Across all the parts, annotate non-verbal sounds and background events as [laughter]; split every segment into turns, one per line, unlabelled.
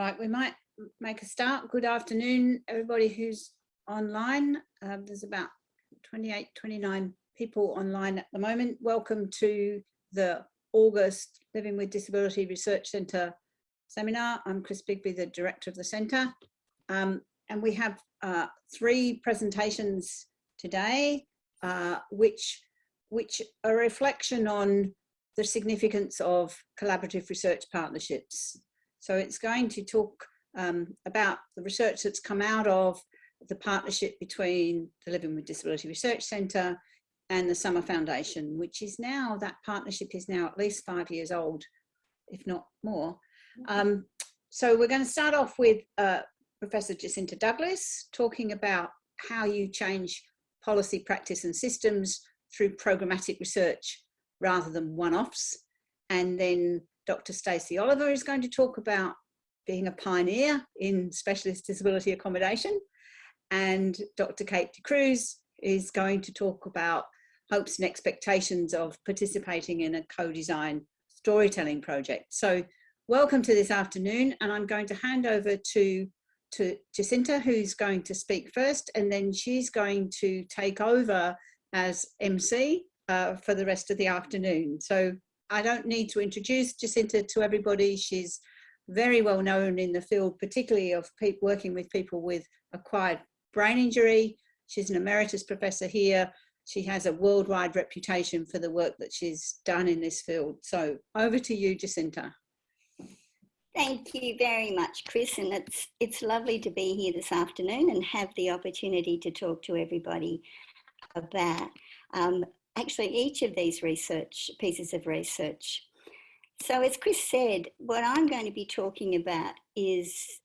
Right, we might make a start. Good afternoon, everybody who's online. Um, there's about 28, 29 people online at the moment. Welcome to the August Living with Disability Research Centre seminar. I'm Chris Bigby, the director of the centre. Um, and we have uh, three presentations today, uh, which, which are a reflection on the significance of collaborative research partnerships so it's going to talk um, about the research that's come out of the partnership between the Living with Disability Research Centre and the Summer Foundation, which is now, that partnership is now at least five years old, if not more. Um, so we're going to start off with uh, Professor Jacinta Douglas talking about how you change policy, practice and systems through programmatic research rather than one-offs. And then Dr. Stacey Oliver is going to talk about being a pioneer in specialist disability accommodation. And Dr. Kate D'Cruz is going to talk about hopes and expectations of participating in a co-design storytelling project. So welcome to this afternoon and I'm going to hand over to, to Jacinta who's going to speak first and then she's going to take over as MC uh, for the rest of the afternoon. So I don't need to introduce Jacinta to everybody. She's very well known in the field, particularly of working with people with acquired brain injury. She's an emeritus professor here. She has a worldwide reputation for the work that she's done in this field. So over to you, Jacinta.
Thank you very much, Chris. And it's, it's lovely to be here this afternoon and have the opportunity to talk to everybody about um, actually each of these research pieces of research. So as Chris said, what I'm going to be talking about is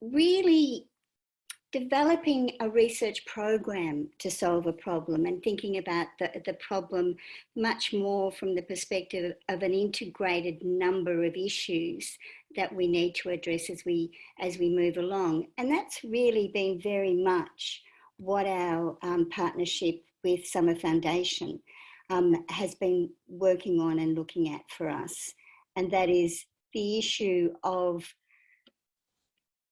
really developing a research program to solve a problem and thinking about the, the problem much more from the perspective of an integrated number of issues that we need to address as we as we move along and that's really been very much what our um, partnership with Summer Foundation um, has been working on and looking at for us. And that is the issue of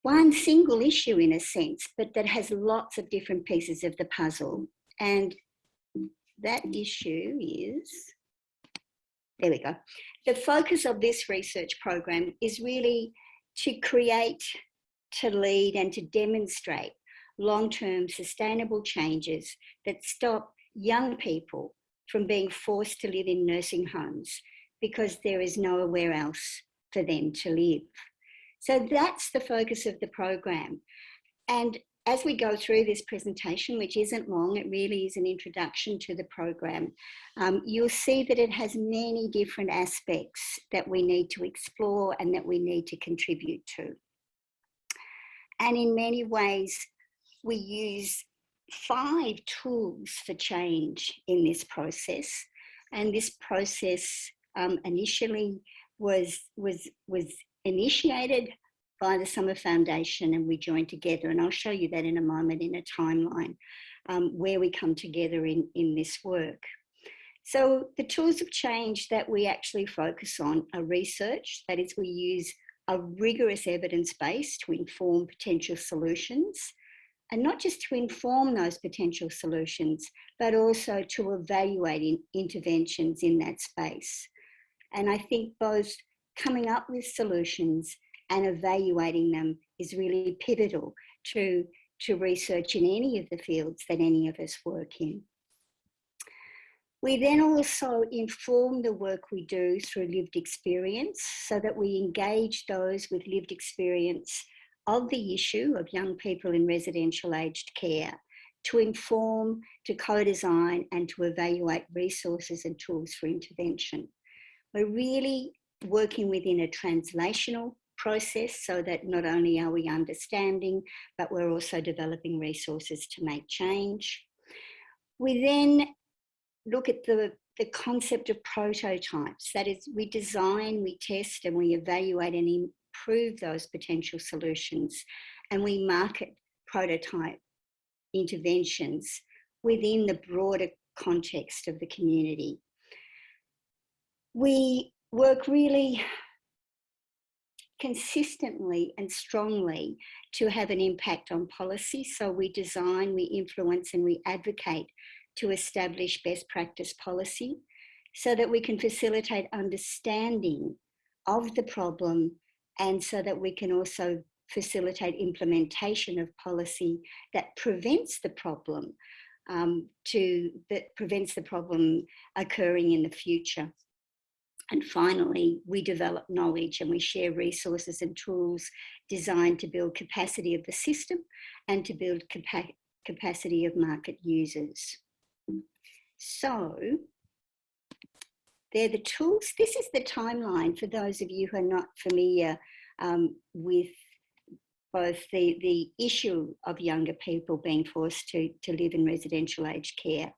one single issue in a sense, but that has lots of different pieces of the puzzle. And that issue is, there we go. The focus of this research program is really to create, to lead and to demonstrate long-term sustainable changes that stop young people from being forced to live in nursing homes because there is nowhere else for them to live. So that's the focus of the program. And as we go through this presentation, which isn't long, it really is an introduction to the program, um, you'll see that it has many different aspects that we need to explore and that we need to contribute to. And in many ways, we use five tools for change in this process. And this process um, initially was, was, was initiated by the Summer Foundation and we joined together. And I'll show you that in a moment in a timeline um, where we come together in, in this work. So the tools of change that we actually focus on are research, that is we use a rigorous evidence base to inform potential solutions and not just to inform those potential solutions, but also to evaluate in interventions in that space. And I think both coming up with solutions and evaluating them is really pivotal to, to research in any of the fields that any of us work in. We then also inform the work we do through lived experience so that we engage those with lived experience of the issue of young people in residential aged care to inform, to co-design and to evaluate resources and tools for intervention. We're really working within a translational process so that not only are we understanding, but we're also developing resources to make change. We then look at the, the concept of prototypes. That is, we design, we test and we evaluate and improve those potential solutions and we market prototype interventions within the broader context of the community. We work really consistently and strongly to have an impact on policy. So we design, we influence and we advocate to establish best practice policy so that we can facilitate understanding of the problem and so that we can also facilitate implementation of policy that prevents the problem um, to that prevents the problem occurring in the future. And finally, we develop knowledge and we share resources and tools designed to build capacity of the system and to build capa capacity of market users. So they're the tools. This is the timeline for those of you who are not familiar um, with both the, the issue of younger people being forced to, to live in residential aged care,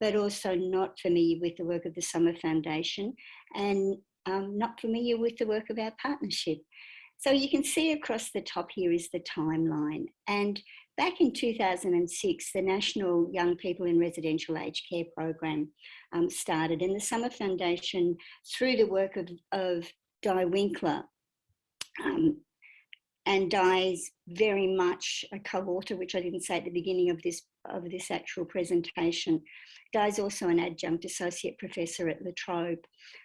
but also not familiar with the work of the Summer Foundation and um, not familiar with the work of our partnership. So you can see across the top here is the timeline. And back in 2006, the National Young People in Residential Aged Care Program um, started and the Summer Foundation, through the work of, of Di Winkler, um, and Di's very much a co-author, which I didn't say at the beginning of this of this actual presentation. Di's also an adjunct associate professor at La Trobe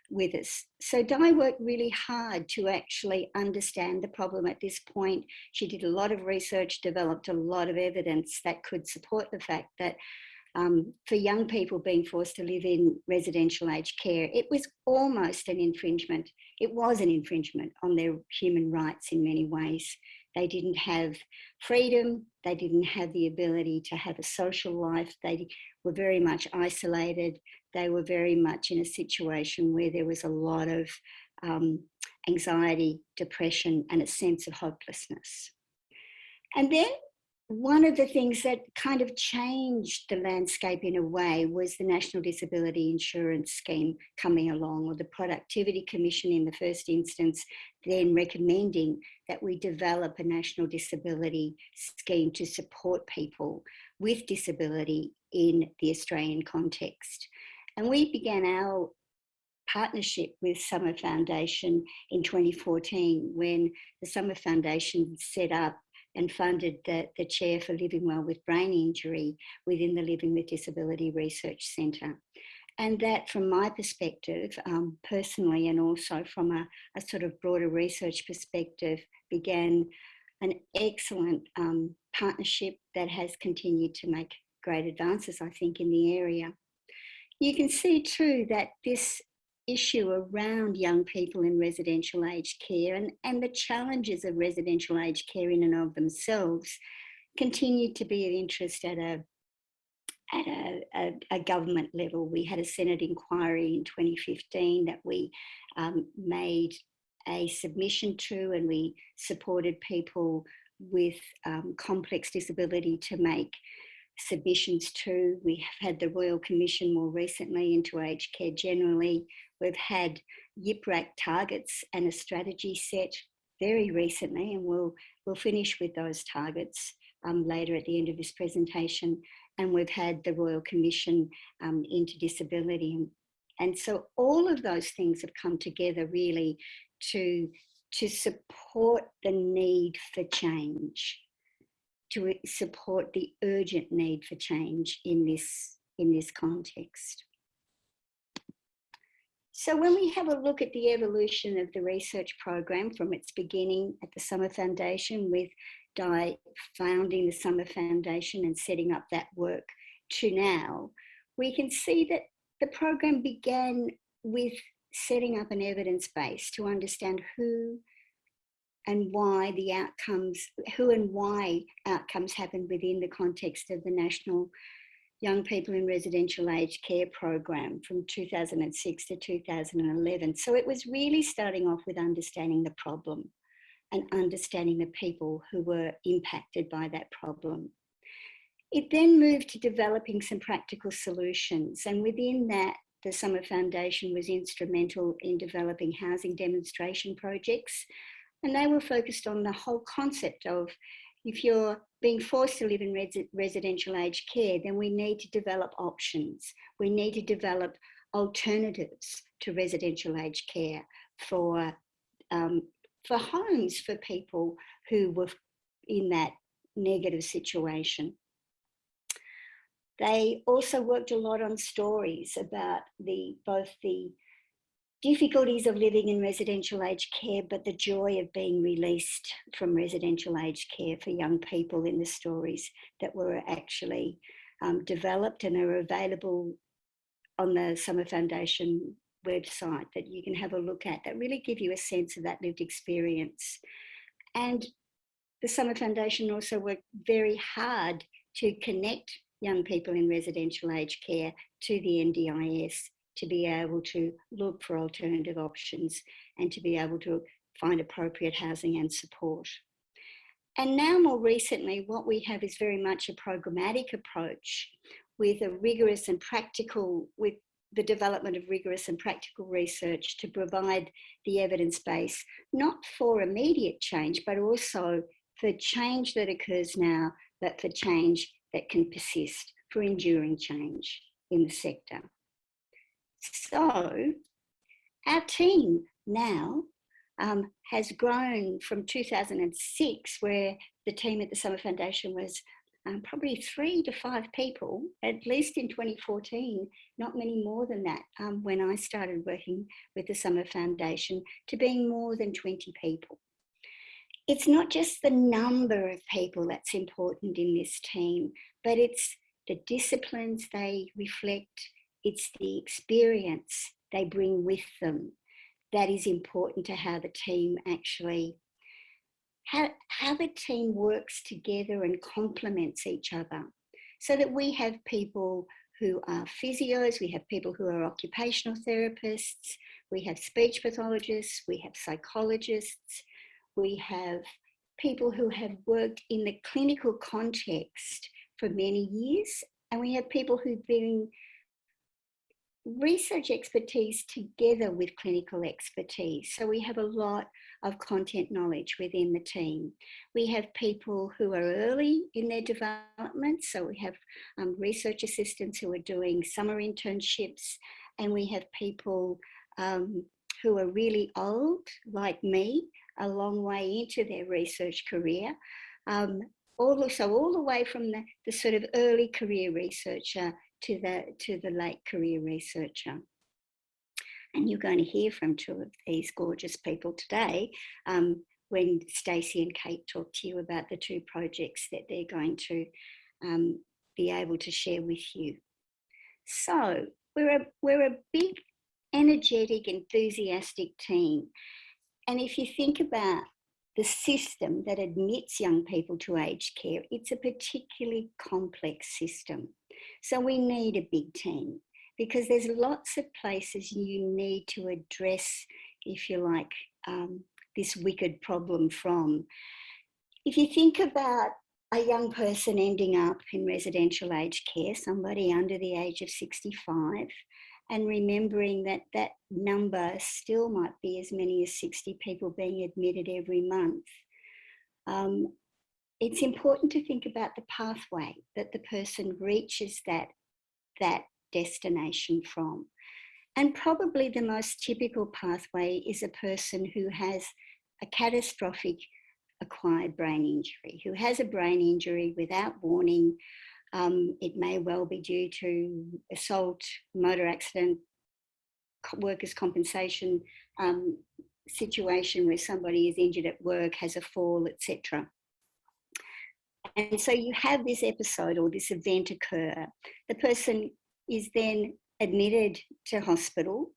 with us. So Di worked really hard to actually understand the problem at this point. She did a lot of research, developed a lot of evidence that could support the fact that um, for young people being forced to live in residential aged care, it was almost an infringement. It was an infringement on their human rights in many ways. They didn't have freedom, they didn't have the ability to have a social life, they were very much isolated, they were very much in a situation where there was a lot of um, anxiety, depression, and a sense of hopelessness. And then one of the things that kind of changed the landscape in a way was the National Disability Insurance Scheme coming along, or the Productivity Commission in the first instance, then recommending that we develop a national disability scheme to support people with disability in the Australian context. And we began our partnership with Summer Foundation in 2014 when the Summer Foundation set up and funded the, the chair for Living Well with Brain Injury within the Living with Disability Research Centre. And that, from my perspective, um, personally, and also from a, a, sort of broader research perspective, began an excellent um, partnership that has continued to make great advances, I think, in the area. You can see too that this issue around young people in residential aged care and, and the challenges of residential aged care in and of themselves continued to be of interest at a at a, a, a, government level. We had a Senate inquiry in 2015 that we um, made a submission to and we supported people with um, complex disability to make submissions to. We have had the Royal Commission more recently into aged care generally. We've had YIPRAC targets and a strategy set very recently, and we'll, we'll finish with those targets um, later at the end of this presentation. And we've had the Royal Commission um, into disability. And, and so all of those things have come together really to, to support the need for change, to support the urgent need for change in this, in this context. So when we have a look at the evolution of the research program from its beginning at the Summer Foundation with Di founding the Summer Foundation and setting up that work to now, we can see that the program began with setting up an evidence base to understand who and why the outcomes, who and why outcomes happen within the context of the National young people in residential aged care program from 2006 to 2011. So it was really starting off with understanding the problem and understanding the people who were impacted by that problem. It then moved to developing some practical solutions and within that the Summer Foundation was instrumental in developing housing demonstration projects and they were focused on the whole concept of if you're being forced to live in res residential aged care, then we need to develop options. We need to develop alternatives to residential aged care for um, for homes for people who were in that negative situation. They also worked a lot on stories about the both the difficulties of living in residential aged care, but the joy of being released from residential aged care for young people in the stories that were actually um, developed and are available on the Summer Foundation website that you can have a look at that really give you a sense of that lived experience. And the Summer Foundation also worked very hard to connect young people in residential aged care to the NDIS to be able to look for alternative options and to be able to find appropriate housing and support. And now more recently, what we have is very much a programmatic approach with a rigorous and practical, with the development of rigorous and practical research to provide the evidence base, not for immediate change, but also for change that occurs now, but for change that can persist, for enduring change in the sector. So our team now um, has grown from 2006, where the team at the Summer Foundation was um, probably three to five people, at least in 2014, not many more than that um, when I started working with the Summer Foundation, to being more than 20 people. It's not just the number of people that's important in this team, but it's the disciplines they reflect, it's the experience they bring with them that is important to how the team actually how, how the team works together and complements each other. So that we have people who are physios, we have people who are occupational therapists, we have speech pathologists, we have psychologists, we have people who have worked in the clinical context for many years, and we have people who've been research expertise together with clinical expertise. So we have a lot of content knowledge within the team. We have people who are early in their development. So we have um, research assistants who are doing summer internships and we have people um, who are really old, like me, a long way into their research career. Um, all, so all the way from the, the sort of early career researcher to the, to the late career researcher. And you're going to hear from two of these gorgeous people today um, when Stacey and Kate talk to you about the two projects that they're going to um, be able to share with you. So we're a, we're a big, energetic, enthusiastic team. And if you think about the system that admits young people to aged care, it's a particularly complex system. So we need a big team because there's lots of places you need to address, if you like, um, this wicked problem from. If you think about a young person ending up in residential aged care, somebody under the age of 65, and remembering that that number still might be as many as 60 people being admitted every month. Um, it's important to think about the pathway that the person reaches that, that destination from. And probably the most typical pathway is a person who has a catastrophic acquired brain injury, who has a brain injury without warning. Um, it may well be due to assault, motor accident, workers' compensation um, situation where somebody is injured at work, has a fall, etc. And so you have this episode or this event occur. The person is then admitted to hospital.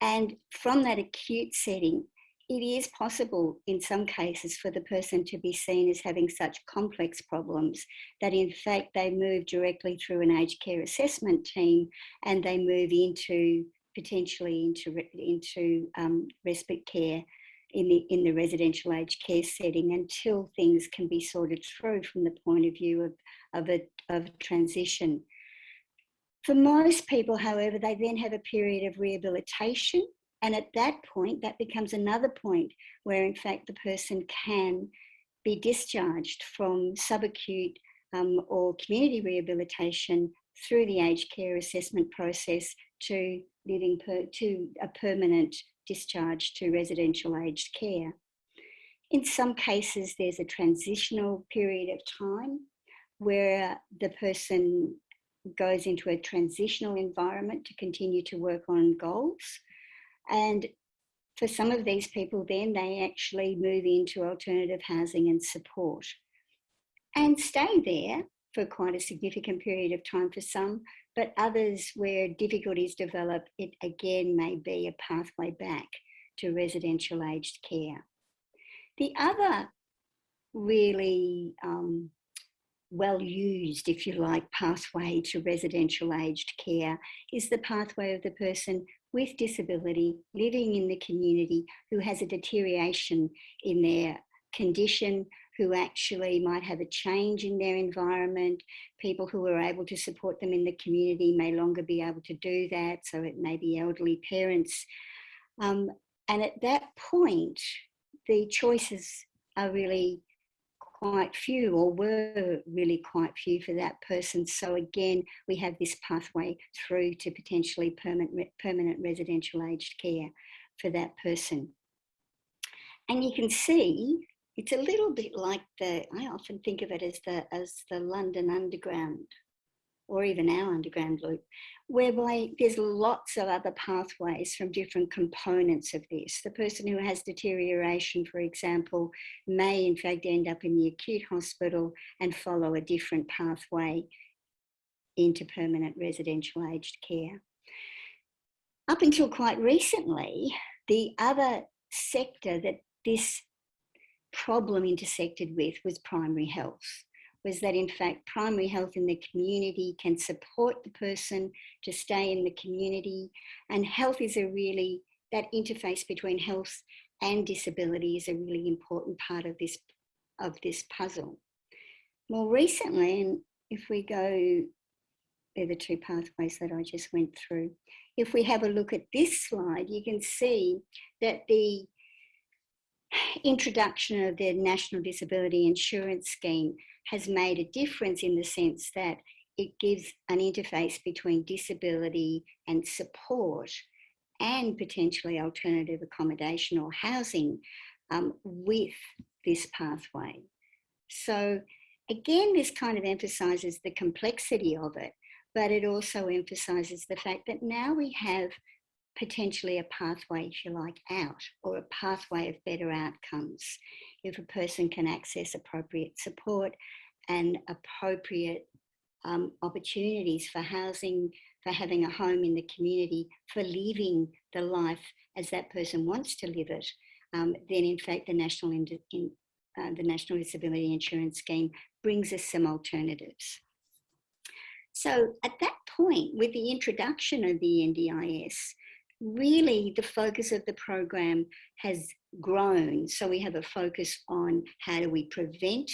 And from that acute setting, it is possible in some cases for the person to be seen as having such complex problems that in fact they move directly through an aged care assessment team and they move into potentially into, into um, respite care in the, in the residential aged care setting until things can be sorted through from the point of view of, of, a, of transition. For most people, however, they then have a period of rehabilitation. And at that point, that becomes another point where, in fact, the person can be discharged from subacute um, or community rehabilitation through the aged care assessment process to living per, to a permanent discharge to residential aged care. In some cases, there's a transitional period of time where the person goes into a transitional environment to continue to work on goals. And for some of these people, then they actually move into alternative housing and support and stay there for quite a significant period of time for some, but others where difficulties develop, it again may be a pathway back to residential aged care. The other really um, well used, if you like, pathway to residential aged care is the pathway of the person with disability living in the community who has a deterioration in their condition, who actually might have a change in their environment. People who are able to support them in the community may longer be able to do that. So it may be elderly parents. Um, and at that point, the choices are really quite few or were really quite few for that person. So again, we have this pathway through to potentially permanent, permanent residential aged care for that person. And you can see it's a little bit like the, I often think of it as the, as the London Underground or even our underground loop, whereby there's lots of other pathways from different components of this. The person who has deterioration, for example, may in fact end up in the acute hospital and follow a different pathway into permanent residential aged care. Up until quite recently, the other sector that this problem intersected with was primary health was that in fact primary health in the community can support the person to stay in the community and health is a really that interface between health and disability is a really important part of this of this puzzle. More recently and if we go they're the two pathways that I just went through. If we have a look at this slide you can see that the introduction of the National Disability Insurance Scheme has made a difference in the sense that it gives an interface between disability and support and potentially alternative accommodation or housing um, with this pathway. So again, this kind of emphasises the complexity of it, but it also emphasises the fact that now we have potentially a pathway, if you like, out or a pathway of better outcomes if a person can access appropriate support and appropriate um, opportunities for housing, for having a home in the community, for living the life as that person wants to live it, um, then in fact the National, in, uh, the National Disability Insurance Scheme brings us some alternatives. So at that point, with the introduction of the NDIS, really the focus of the program has grown. So we have a focus on how do we prevent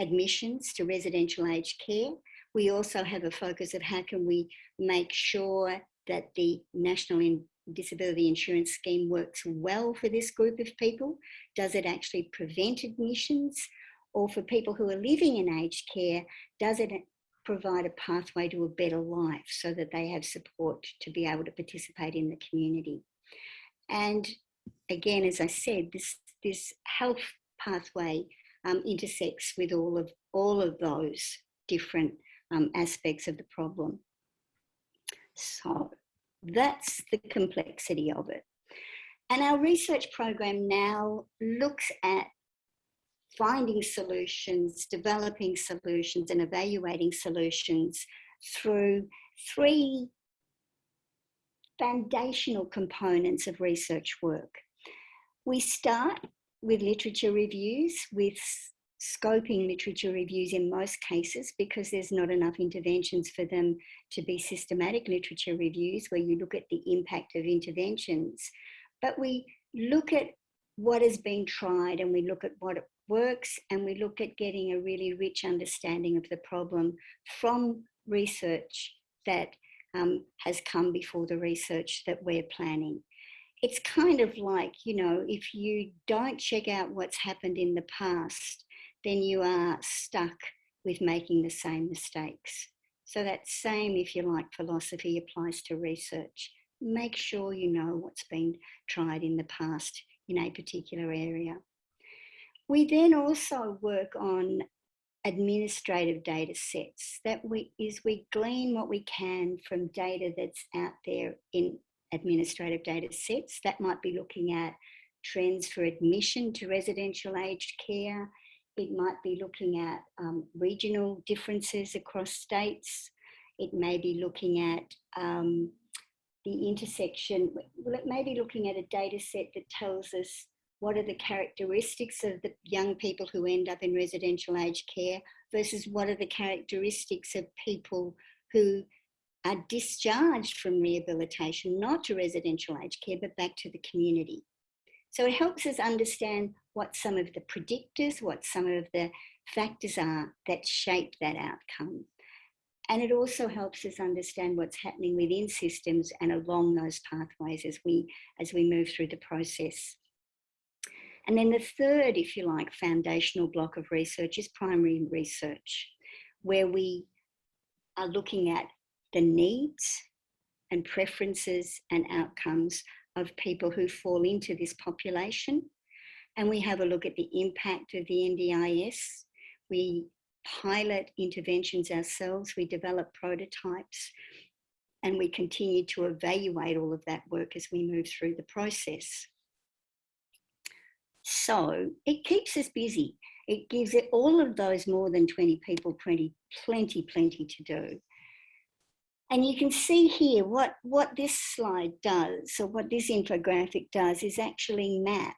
admissions to residential aged care. We also have a focus of how can we make sure that the National Disability Insurance Scheme works well for this group of people. Does it actually prevent admissions? Or for people who are living in aged care, does it provide a pathway to a better life so that they have support to be able to participate in the community. And again, as I said, this, this health pathway um, intersects with all of, all of those different um, aspects of the problem. So that's the complexity of it. And our research program now looks at finding solutions, developing solutions and evaluating solutions through three foundational components of research work. We start with literature reviews, with scoping literature reviews in most cases because there's not enough interventions for them to be systematic literature reviews where you look at the impact of interventions. But we look at what has been tried and we look at what works and we look at getting a really rich understanding of the problem from research that um, has come before the research that we're planning. It's kind of like, you know, if you don't check out what's happened in the past, then you are stuck with making the same mistakes. So that same, if you like, philosophy applies to research. Make sure you know what's been tried in the past in a particular area. We then also work on administrative data sets. That we is we glean what we can from data that's out there in administrative data sets. That might be looking at trends for admission to residential aged care. It might be looking at um, regional differences across states. It may be looking at um, the intersection, well, it may be looking at a data set that tells us what are the characteristics of the young people who end up in residential aged care versus what are the characteristics of people who are discharged from rehabilitation, not to residential aged care, but back to the community. So it helps us understand what some of the predictors, what some of the factors are that shape that outcome. And it also helps us understand what's happening within systems and along those pathways as we, as we move through the process. And then the third, if you like, foundational block of research is primary research, where we are looking at the needs and preferences and outcomes of people who fall into this population. And we have a look at the impact of the NDIS. We pilot interventions ourselves, we develop prototypes, and we continue to evaluate all of that work as we move through the process. So it keeps us busy. It gives it all of those more than 20 people plenty, plenty, plenty to do. And you can see here what, what this slide does, or what this infographic does, is actually map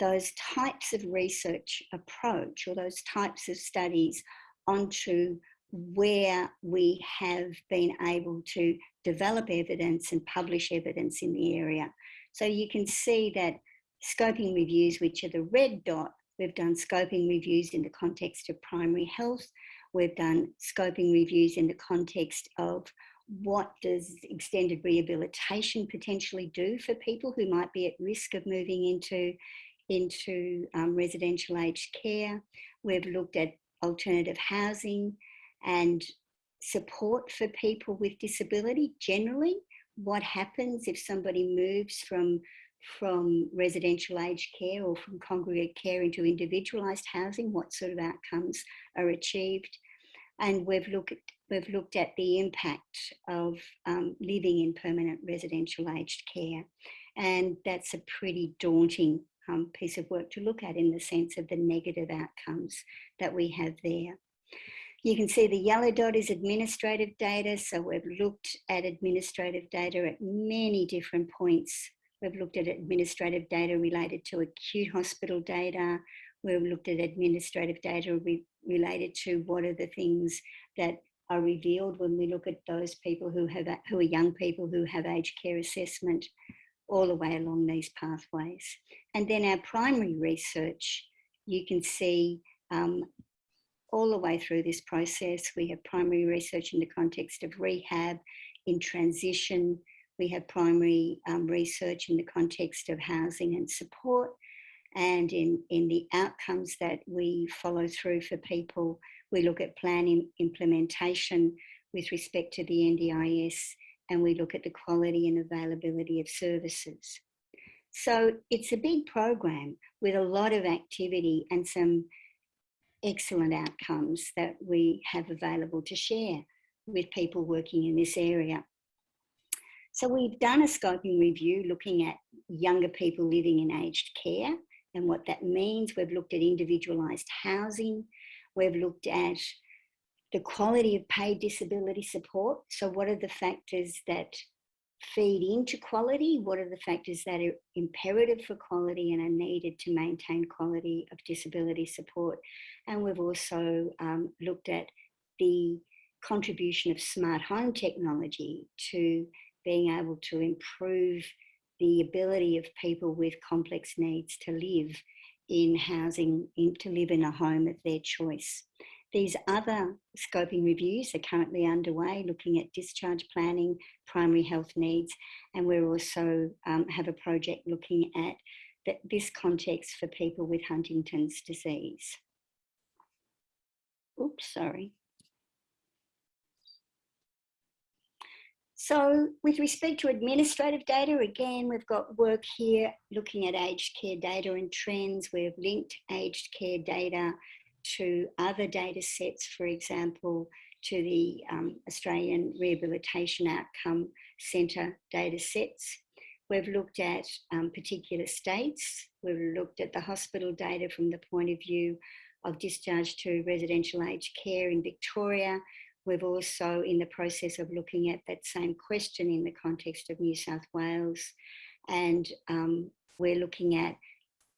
those types of research approach or those types of studies onto where we have been able to develop evidence and publish evidence in the area. So you can see that scoping reviews, which are the red dot, we've done scoping reviews in the context of primary health. We've done scoping reviews in the context of what does extended rehabilitation potentially do for people who might be at risk of moving into, into um, residential aged care. We've looked at alternative housing and support for people with disability generally. What happens if somebody moves from from residential aged care or from congregate care into individualised housing, what sort of outcomes are achieved. And we've looked at, we've looked at the impact of um, living in permanent residential aged care. And that's a pretty daunting um, piece of work to look at in the sense of the negative outcomes that we have there. You can see the yellow dot is administrative data. So we've looked at administrative data at many different points We've looked at administrative data related to acute hospital data. We've looked at administrative data re related to what are the things that are revealed when we look at those people who have who are young people who have aged care assessment all the way along these pathways. And then our primary research, you can see um, all the way through this process, we have primary research in the context of rehab, in transition, we have primary um, research in the context of housing and support and in, in the outcomes that we follow through for people. We look at plan implementation with respect to the NDIS and we look at the quality and availability of services. So it's a big program with a lot of activity and some excellent outcomes that we have available to share with people working in this area. So we've done a scoping review looking at younger people living in aged care and what that means. We've looked at individualised housing. We've looked at the quality of paid disability support. So what are the factors that feed into quality? What are the factors that are imperative for quality and are needed to maintain quality of disability support? And we've also um, looked at the contribution of smart home technology to being able to improve the ability of people with complex needs to live in housing, in, to live in a home of their choice. These other scoping reviews are currently underway, looking at discharge planning, primary health needs, and we also um, have a project looking at this context for people with Huntington's disease. Oops, sorry. So with respect to administrative data, again, we've got work here looking at aged care data and trends. We've linked aged care data to other data sets, for example, to the um, Australian Rehabilitation Outcome Centre data sets. We've looked at um, particular states. We've looked at the hospital data from the point of view of discharge to residential aged care in Victoria. We've also in the process of looking at that same question in the context of New South Wales. And um, we're looking at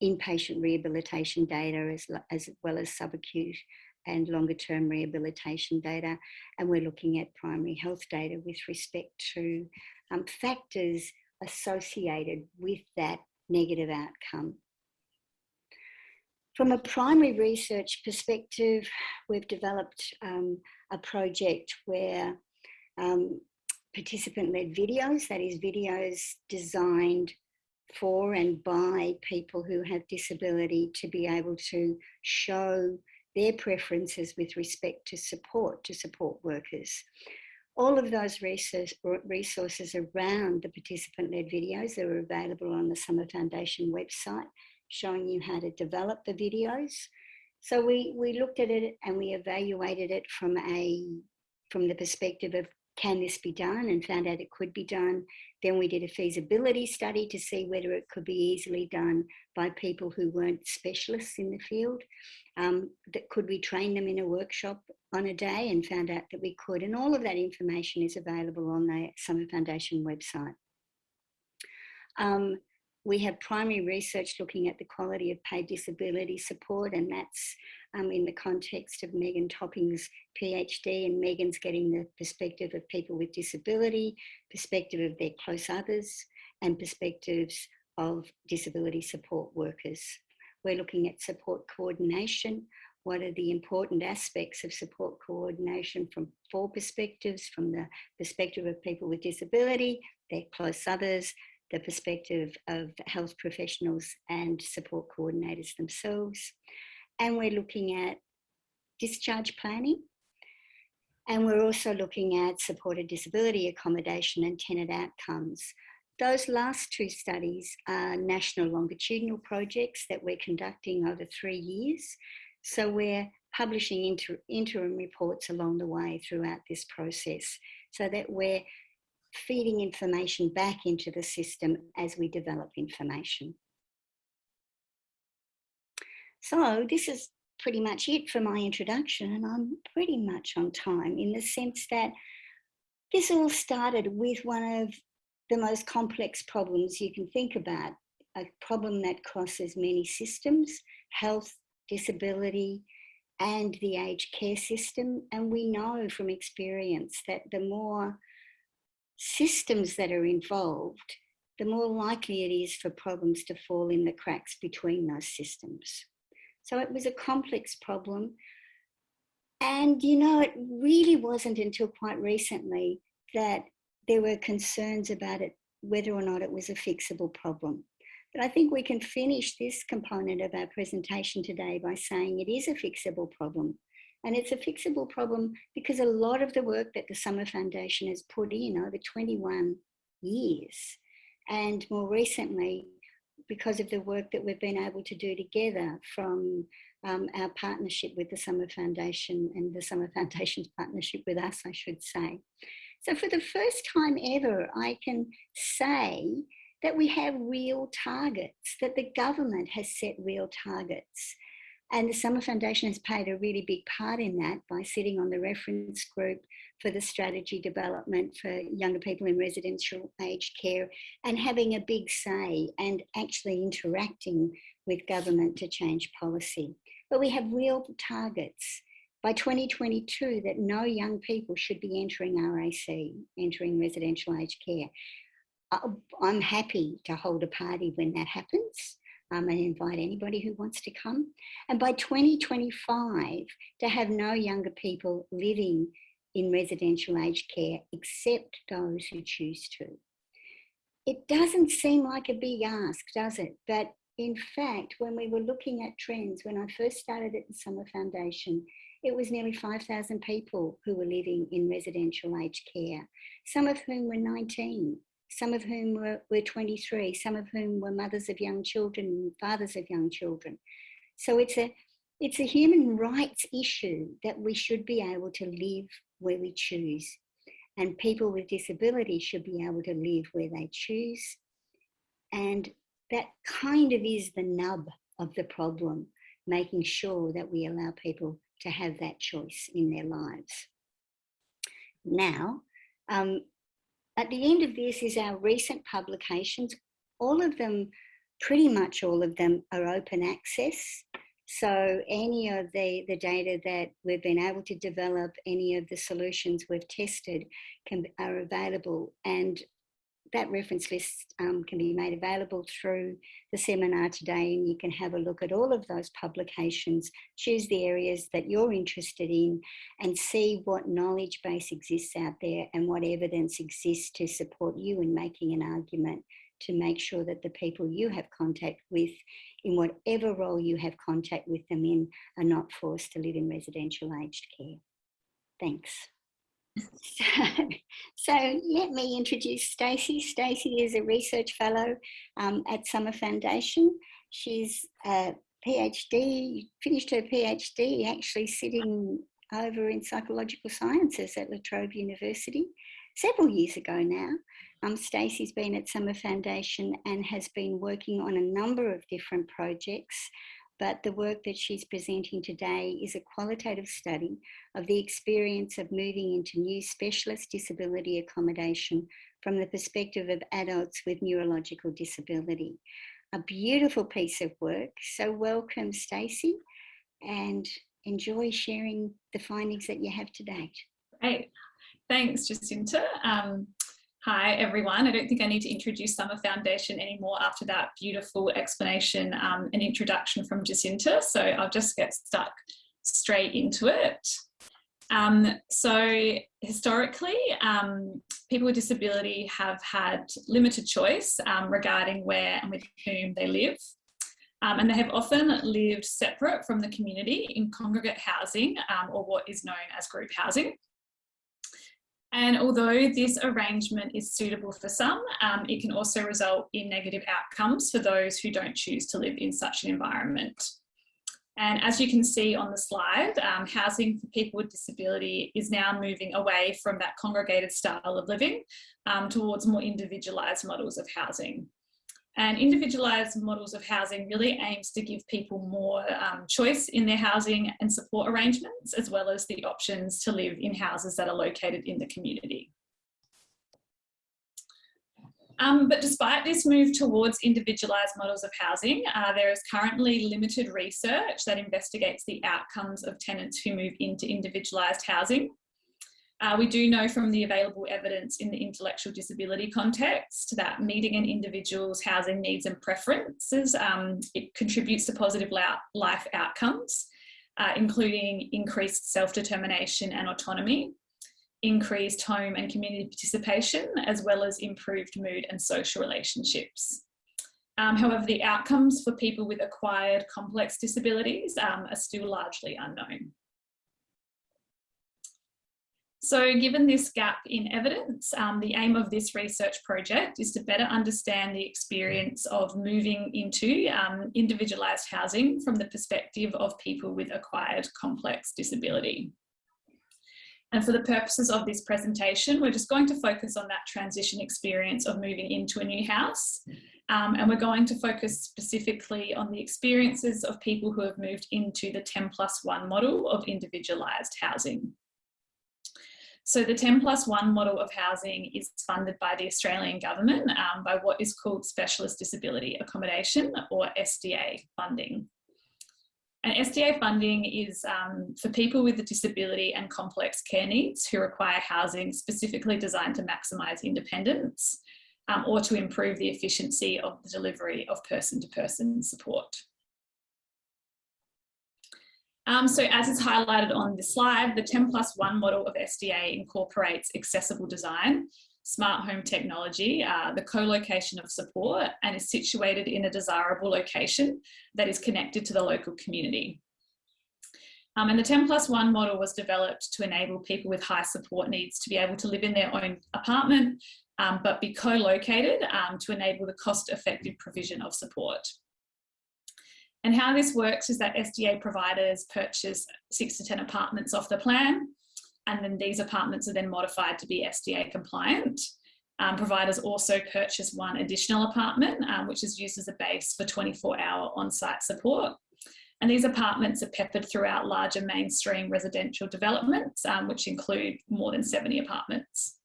inpatient rehabilitation data as, as well as subacute and longer term rehabilitation data. And we're looking at primary health data with respect to um, factors associated with that negative outcome. From a primary research perspective, we've developed um, a project where um, participant-led videos, that is videos designed for and by people who have disability to be able to show their preferences with respect to support to support workers. All of those resources around the participant-led videos are available on the Summer Foundation website, showing you how to develop the videos. So we, we looked at it and we evaluated it from a from the perspective of can this be done and found out it could be done. Then we did a feasibility study to see whether it could be easily done by people who weren't specialists in the field. Um, that could we train them in a workshop on a day and found out that we could. And all of that information is available on the Summer Foundation website. Um, we have primary research looking at the quality of paid disability support and that's um, in the context of Megan Topping's PhD and Megan's getting the perspective of people with disability, perspective of their close others and perspectives of disability support workers. We're looking at support coordination. What are the important aspects of support coordination from four perspectives, from the perspective of people with disability, their close others, the perspective of health professionals and support coordinators themselves. And we're looking at discharge planning. And we're also looking at supported disability accommodation and tenant outcomes. Those last two studies are national longitudinal projects that we're conducting over three years. So we're publishing inter interim reports along the way throughout this process so that we're feeding information back into the system as we develop information. So this is pretty much it for my introduction and I'm pretty much on time in the sense that this all started with one of the most complex problems you can think about, a problem that crosses many systems, health, disability, and the aged care system. And we know from experience that the more systems that are involved, the more likely it is for problems to fall in the cracks between those systems. So it was a complex problem. And, you know, it really wasn't until quite recently that there were concerns about it, whether or not it was a fixable problem. But I think we can finish this component of our presentation today by saying it is a fixable problem. And it's a fixable problem because a lot of the work that the Summer Foundation has put in over 21 years, and more recently, because of the work that we've been able to do together from um, our partnership with the Summer Foundation and the Summer [laughs] Foundation's partnership with us, I should say. So for the first time ever, I can say that we have real targets, that the government has set real targets and the Summer Foundation has played a really big part in that by sitting on the reference group for the strategy development for younger people in residential aged care and having a big say and actually interacting with government to change policy. But we have real targets by 2022 that no young people should be entering RAC, entering residential aged care. Uh, I'm happy to hold a party when that happens um, and invite anybody who wants to come. And by 2025, to have no younger people living in residential aged care except those who choose to. It doesn't seem like a big ask, does it? But in fact, when we were looking at trends, when I first started at the Summer Foundation, it was nearly 5,000 people who were living in residential aged care, some of whom were 19, some of whom were, were 23, some of whom were mothers of young children, fathers of young children. So it's a, it's a human rights issue that we should be able to live where we choose. And people with disabilities should be able to live where they choose. And that kind of is the nub of the problem, making sure that we allow people to have that choice in their lives. Now, um, at the end of this is our recent publications. All of them, pretty much all of them are open access. So any of the, the data that we've been able to develop, any of the solutions we've tested can, are available. And that reference list um, can be made available through the seminar today and you can have a look at all of those publications, choose the areas that you're interested in and see what knowledge base exists out there and what evidence exists to support you in making an argument to make sure that the people you have contact with in whatever role you have contact with them in are not forced to live in residential aged care. Thanks. [laughs] So, let me introduce Stacey. Stacey is a research fellow um, at Summer Foundation. She's a PhD, finished her PhD actually sitting over in psychological sciences at La Trobe University several years ago now. Um, Stacey's been at Summer Foundation and has been working on a number of different projects but the work that she's presenting today is a qualitative study of the experience of moving into new specialist disability accommodation from the perspective of adults with neurological disability. A beautiful piece of work. So welcome, Stacey, and enjoy sharing the findings that you have to date.
Great. Thanks, Jacinta. Um, Hi everyone, I don't think I need to introduce Summer Foundation anymore after that beautiful explanation um, and introduction from Jacinta, so I'll just get stuck straight into it. Um, so historically, um, people with disability have had limited choice um, regarding where and with whom they live. Um, and they have often lived separate from the community in congregate housing um, or what is known as group housing. And although this arrangement is suitable for some, um, it can also result in negative outcomes for those who don't choose to live in such an environment. And as you can see on the slide, um, housing for people with disability is now moving away from that congregated style of living um, towards more individualised models of housing. And individualised models of housing really aims to give people more um, choice in their housing and support arrangements, as well as the options to live in houses that are located in the community. Um, but despite this move towards individualised models of housing, uh, there is currently limited research that investigates the outcomes of tenants who move into individualised housing. Uh, we do know from the available evidence in the intellectual disability context that meeting an individual's housing needs and preferences, um, it contributes to positive life outcomes, uh, including increased self-determination and autonomy, increased home and community participation, as well as improved mood and social relationships. Um, however, the outcomes for people with acquired complex disabilities um, are still largely unknown. So given this gap in evidence, um, the aim of this research project is to better understand the experience of moving into um, individualised housing from the perspective of people with acquired complex disability. And for the purposes of this presentation, we're just going to focus on that transition experience of moving into a new house. Um, and we're going to focus specifically on the experiences of people who have moved into the 10 plus one model of individualised housing. So the 10 plus one model of housing is funded by the Australian government um, by what is called Specialist Disability Accommodation or SDA funding. And SDA funding is um, for people with a disability and complex care needs who require housing specifically designed to maximise independence um, or to improve the efficiency of the delivery of person-to-person -person support. Um, so as is highlighted on the slide, the 10 plus one model of SDA incorporates accessible design, smart home technology, uh, the co-location of support and is situated in a desirable location that is connected to the local community. Um, and the 10 plus 1 model was developed to enable people with high support needs to be able to live in their own apartment, um, but be co-located um, to enable the cost-effective provision of support. And how this works is that SDA providers purchase six to 10 apartments off the plan, and then these apartments are then modified to be SDA compliant. Um, providers also purchase one additional apartment, um, which is used as a base for 24 hour on-site support. And these apartments are peppered throughout larger mainstream residential developments, um, which include more than 70 apartments.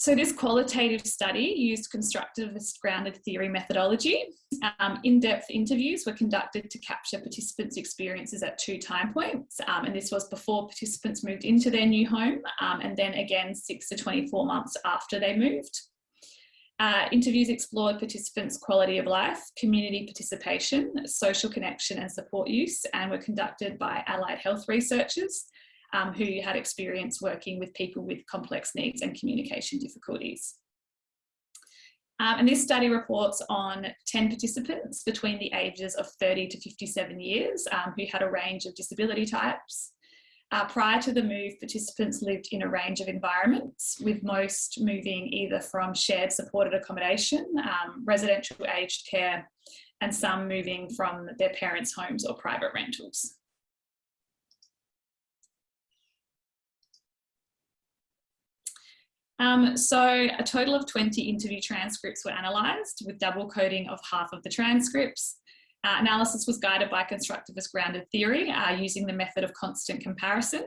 So this qualitative study used constructivist grounded theory methodology. Um, In-depth interviews were conducted to capture participants' experiences at two time points. Um, and this was before participants moved into their new home um, and then again six to 24 months after they moved. Uh, interviews explored participants' quality of life, community participation, social connection and support use and were conducted by allied health researchers um, who had experience working with people with complex needs and communication difficulties. Um, and this study reports on 10 participants between the ages of 30 to 57 years um, who had a range of disability types. Uh, prior to the move, participants lived in a range of environments, with most moving either from shared supported accommodation, um, residential aged care, and some moving from their parents' homes or private rentals. Um, so a total of 20 interview transcripts were analysed with double coding of half of the transcripts. Uh, analysis was guided by constructivist grounded theory uh, using the method of constant comparison.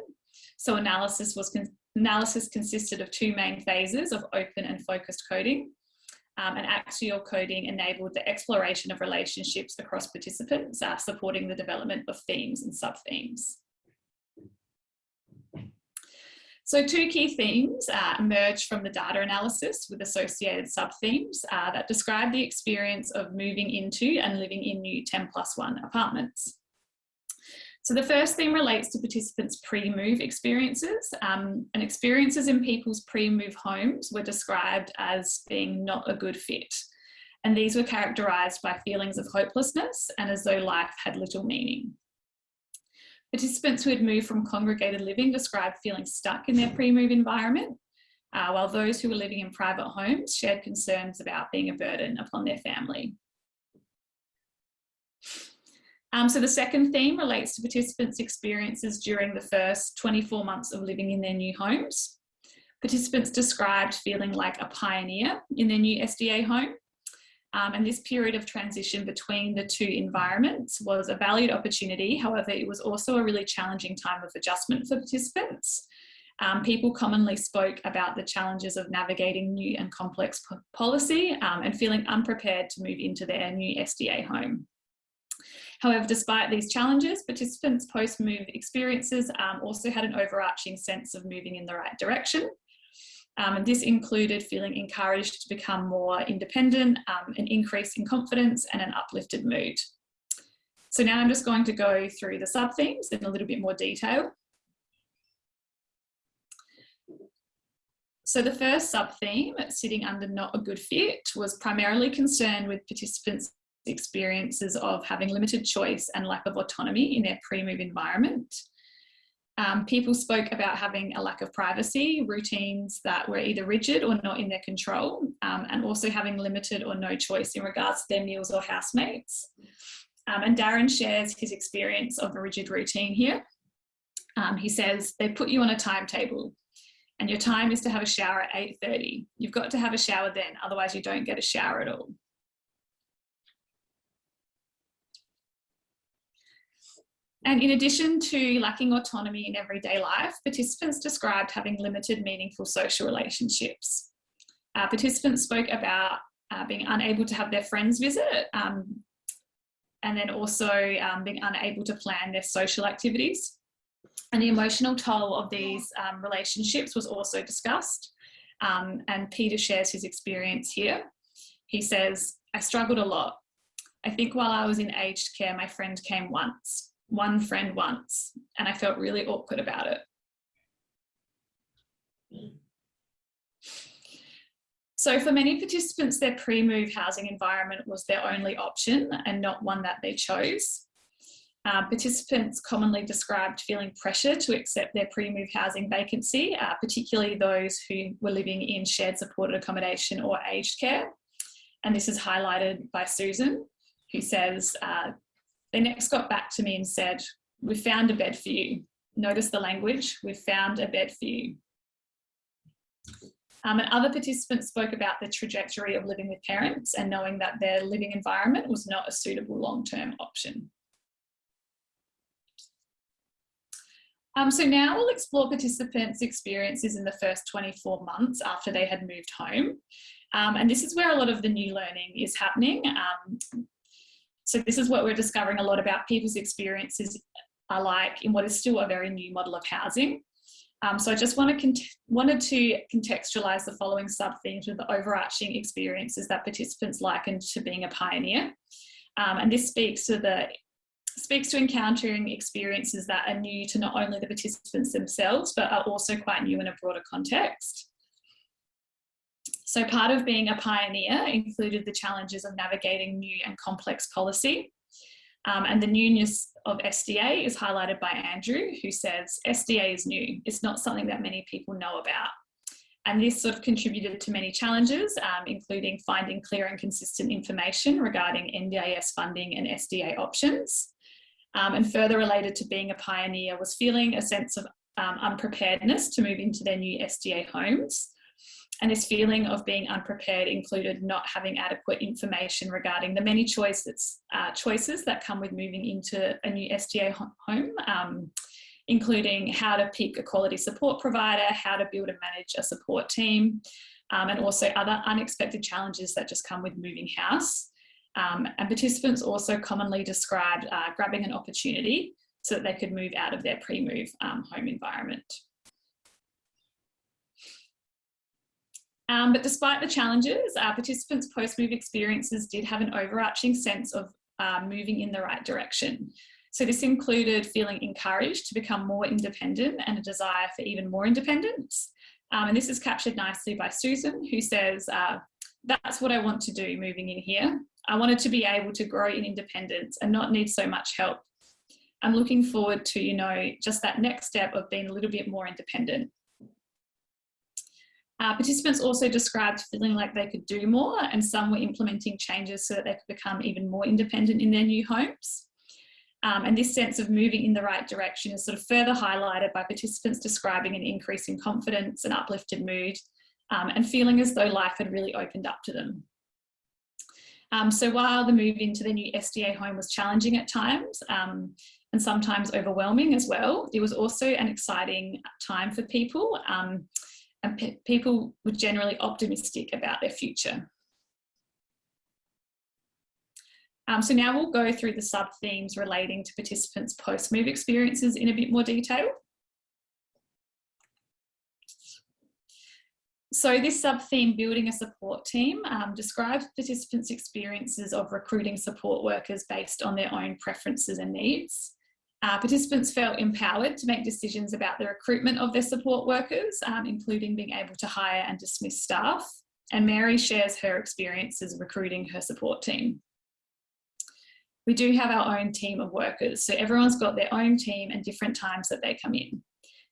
So analysis was con analysis consisted of two main phases of open and focused coding. Um, and axial coding enabled the exploration of relationships across participants, uh, supporting the development of themes and sub-themes. So two key themes uh, emerged from the data analysis with associated sub-themes uh, that describe the experience of moving into and living in new 10 plus one apartments. So the first theme relates to participants' pre-move experiences um, and experiences in people's pre-move homes were described as being not a good fit. And these were characterised by feelings of hopelessness and as though life had little meaning. Participants who had moved from congregated living described feeling stuck in their pre-move environment, uh, while those who were living in private homes shared concerns about being a burden upon their family. Um, so the second theme relates to participants' experiences during the first 24 months of living in their new homes. Participants described feeling like a pioneer in their new SDA home, um, and this period of transition between the two environments was a valued opportunity. However, it was also a really challenging time of adjustment for participants. Um, people commonly spoke about the challenges of navigating new and complex policy um, and feeling unprepared to move into their new SDA home. However, despite these challenges, participants' post-move experiences um, also had an overarching sense of moving in the right direction um, and this included feeling encouraged to become more independent, um, an increase in confidence and an uplifted mood. So now I'm just going to go through the sub-themes in a little bit more detail. So the first sub-theme, sitting under not a good fit, was primarily concerned with participants' experiences of having limited choice and lack of autonomy in their pre-move environment. Um, people spoke about having a lack of privacy, routines that were either rigid or not in their control, um, and also having limited or no choice in regards to their meals or housemates. Um, and Darren shares his experience of a rigid routine here. Um, he says, they put you on a timetable and your time is to have a shower at 8.30. You've got to have a shower then, otherwise you don't get a shower at all. And in addition to lacking autonomy in everyday life, participants described having limited meaningful social relationships. Uh, participants spoke about uh, being unable to have their friends visit um, and then also um, being unable to plan their social activities. And the emotional toll of these um, relationships was also discussed. Um, and Peter shares his experience here. He says, I struggled a lot. I think while I was in aged care, my friend came once one friend once and I felt really awkward about it. So for many participants, their pre-move housing environment was their only option and not one that they chose. Uh, participants commonly described feeling pressure to accept their pre-move housing vacancy, uh, particularly those who were living in shared supported accommodation or aged care. And this is highlighted by Susan, who says, uh, they next got back to me and said, we found a bed for you. Notice the language, we've found a bed for you. Um, and other participants spoke about the trajectory of living with parents and knowing that their living environment was not a suitable long-term option. Um, so now we'll explore participants' experiences in the first 24 months after they had moved home. Um, and this is where a lot of the new learning is happening. Um, so this is what we're discovering a lot about people's experiences are like in what is still a very new model of housing. Um, so I just want to wanted to contextualise the following sub-themes with the overarching experiences that participants likened to being a pioneer. Um, and this speaks to the speaks to encountering experiences that are new to not only the participants themselves, but are also quite new in a broader context. So part of being a pioneer included the challenges of navigating new and complex policy. Um, and the newness of SDA is highlighted by Andrew, who says, SDA is new. It's not something that many people know about. And this sort of contributed to many challenges, um, including finding clear and consistent information regarding NDIS funding and SDA options. Um, and further related to being a pioneer was feeling a sense of um, unpreparedness to move into their new SDA homes. And this feeling of being unprepared included not having adequate information regarding the many choices, uh, choices that come with moving into a new SDA home, um, including how to pick a quality support provider, how to build and manage a support team, um, and also other unexpected challenges that just come with moving house. Um, and participants also commonly described uh, grabbing an opportunity so that they could move out of their pre-move um, home environment. Um, but despite the challenges, our participants' post-move experiences did have an overarching sense of uh, moving in the right direction. So this included feeling encouraged to become more independent and a desire for even more independence. Um, and this is captured nicely by Susan, who says, uh, that's what I want to do moving in here. I wanted to be able to grow in independence and not need so much help. I'm looking forward to, you know, just that next step of being a little bit more independent. Uh, participants also described feeling like they could do more and some were implementing changes so that they could become even more independent in their new homes. Um, and this sense of moving in the right direction is sort of further highlighted by participants describing an increase in confidence and uplifted mood um, and feeling as though life had really opened up to them. Um, so while the move into the new SDA home was challenging at times um, and sometimes overwhelming as well, it was also an exciting time for people um, and pe people were generally optimistic about their future. Um, so now we'll go through the sub-themes relating to participants' post-move experiences in a bit more detail. So this sub-theme, building a support team, um, describes participants' experiences of recruiting support workers based on their own preferences and needs. Uh, participants felt empowered to make decisions about the recruitment of their support workers, um, including being able to hire and dismiss staff. And Mary shares her experiences recruiting her support team. We do have our own team of workers, so everyone's got their own team and different times that they come in.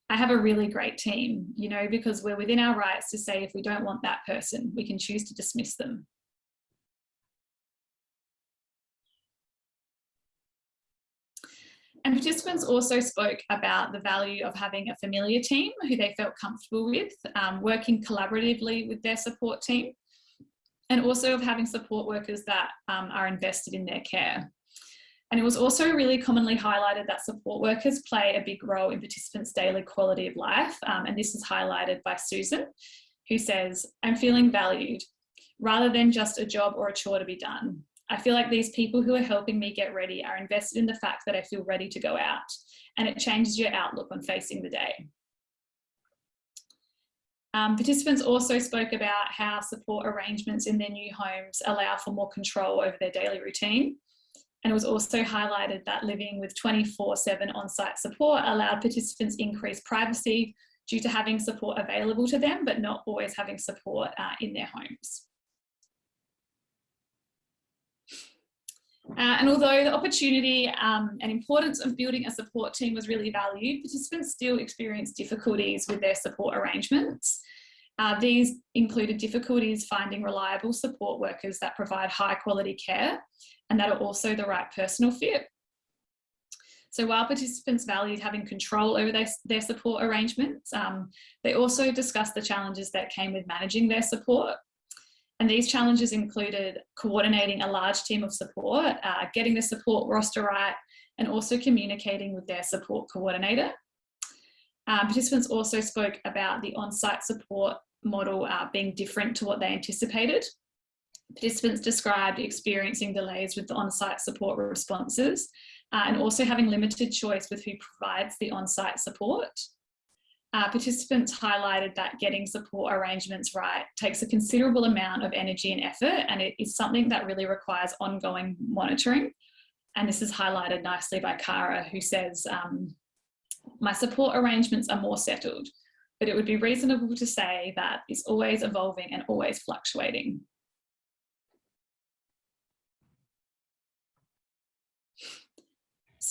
I have a really great team, you know, because we're within our rights to say if we don't want that person, we can choose to dismiss them. And participants also spoke about the value of having a familiar team who they felt comfortable with, um, working collaboratively with their support team, and also of having support workers that um, are invested in their care. And it was also really commonly highlighted that support workers play a big role in participants' daily quality of life. Um, and this is highlighted by Susan, who says, I'm feeling valued rather than just a job or a chore to be done. I feel like these people who are helping me get ready are invested in the fact that I feel ready to go out and it changes your outlook on facing the day. Um, participants also spoke about how support arrangements in their new homes allow for more control over their daily routine and it was also highlighted that living with 24-7 on-site support allowed participants increased privacy, due to having support available to them, but not always having support uh, in their homes. Uh, and although the opportunity um, and importance of building a support team was really valued, participants still experienced difficulties with their support arrangements. Uh, these included difficulties finding reliable support workers that provide high quality care and that are also the right personal fit. So while participants valued having control over their, their support arrangements, um, they also discussed the challenges that came with managing their support. And these challenges included coordinating a large team of support, uh, getting the support roster right, and also communicating with their support coordinator. Um, participants also spoke about the on-site support model uh, being different to what they anticipated. Participants described experiencing delays with the on-site support responses uh, and also having limited choice with who provides the on-site support. Uh, participants highlighted that getting support arrangements right takes a considerable amount of energy and effort and it is something that really requires ongoing monitoring. And this is highlighted nicely by Cara who says, um, my support arrangements are more settled, but it would be reasonable to say that it's always evolving and always fluctuating.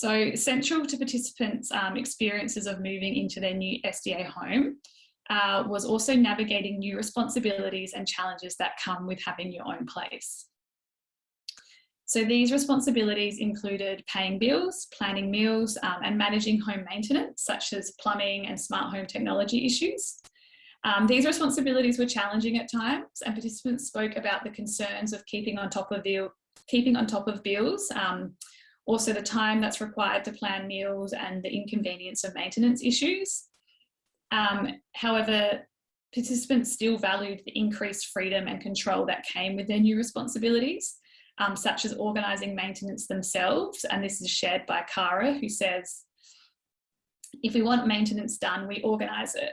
So central to participants' um, experiences of moving into their new SDA home uh, was also navigating new responsibilities and challenges that come with having your own place. So these responsibilities included paying bills, planning meals um, and managing home maintenance such as plumbing and smart home technology issues. Um, these responsibilities were challenging at times and participants spoke about the concerns of keeping on top of, the, keeping on top of bills, um, also the time that's required to plan meals and the inconvenience of maintenance issues. Um, however, participants still valued the increased freedom and control that came with their new responsibilities, um, such as organising maintenance themselves. And this is shared by Cara, who says, if we want maintenance done, we organise it.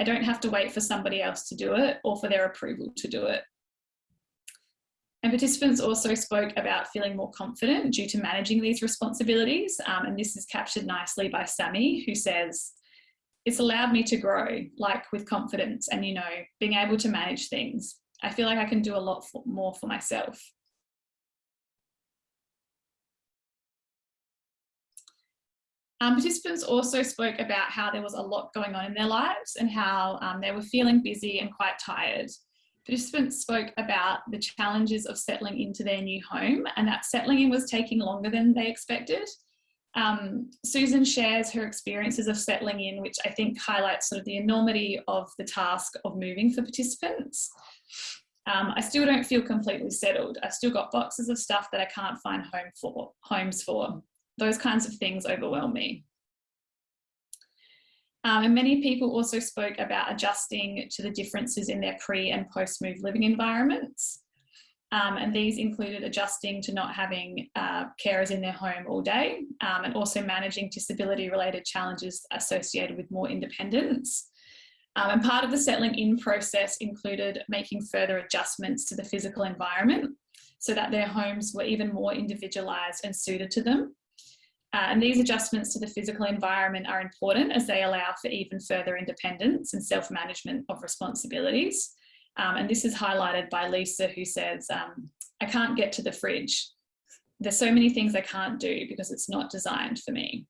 I don't have to wait for somebody else to do it or for their approval to do it. And participants also spoke about feeling more confident due to managing these responsibilities. Um, and this is captured nicely by Sammy, who says, it's allowed me to grow, like with confidence and, you know, being able to manage things. I feel like I can do a lot for, more for myself. Um, participants also spoke about how there was a lot going on in their lives and how um, they were feeling busy and quite tired. Participants spoke about the challenges of settling into their new home and that settling in was taking longer than they expected. Um, Susan shares her experiences of settling in, which I think highlights sort of the enormity of the task of moving for participants. Um, I still don't feel completely settled. I've still got boxes of stuff that I can't find home for, homes for. Those kinds of things overwhelm me. Um, and many people also spoke about adjusting to the differences in their pre and post move living environments. Um, and these included adjusting to not having uh, carers in their home all day um, and also managing disability related challenges associated with more independence. Um, and part of the settling in process included making further adjustments to the physical environment so that their homes were even more individualised and suited to them. Uh, and these adjustments to the physical environment are important as they allow for even further independence and self-management of responsibilities. Um, and this is highlighted by Lisa who says, um, I can't get to the fridge. There's so many things I can't do because it's not designed for me.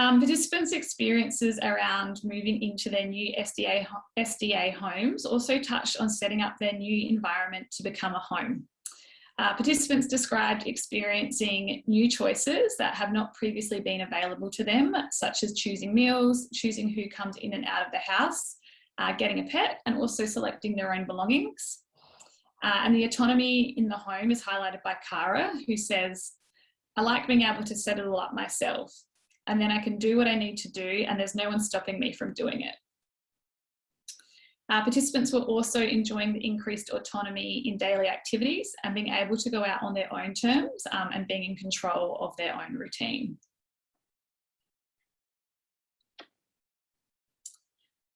Um, participants' experiences around moving into their new SDA, SDA homes also touched on setting up their new environment to become a home. Uh, participants described experiencing new choices that have not previously been available to them, such as choosing meals, choosing who comes in and out of the house, uh, getting a pet, and also selecting their own belongings. Uh, and the autonomy in the home is highlighted by Cara, who says, I like being able to set it all up myself and then I can do what I need to do and there's no one stopping me from doing it. Uh, participants were also enjoying the increased autonomy in daily activities and being able to go out on their own terms um, and being in control of their own routine.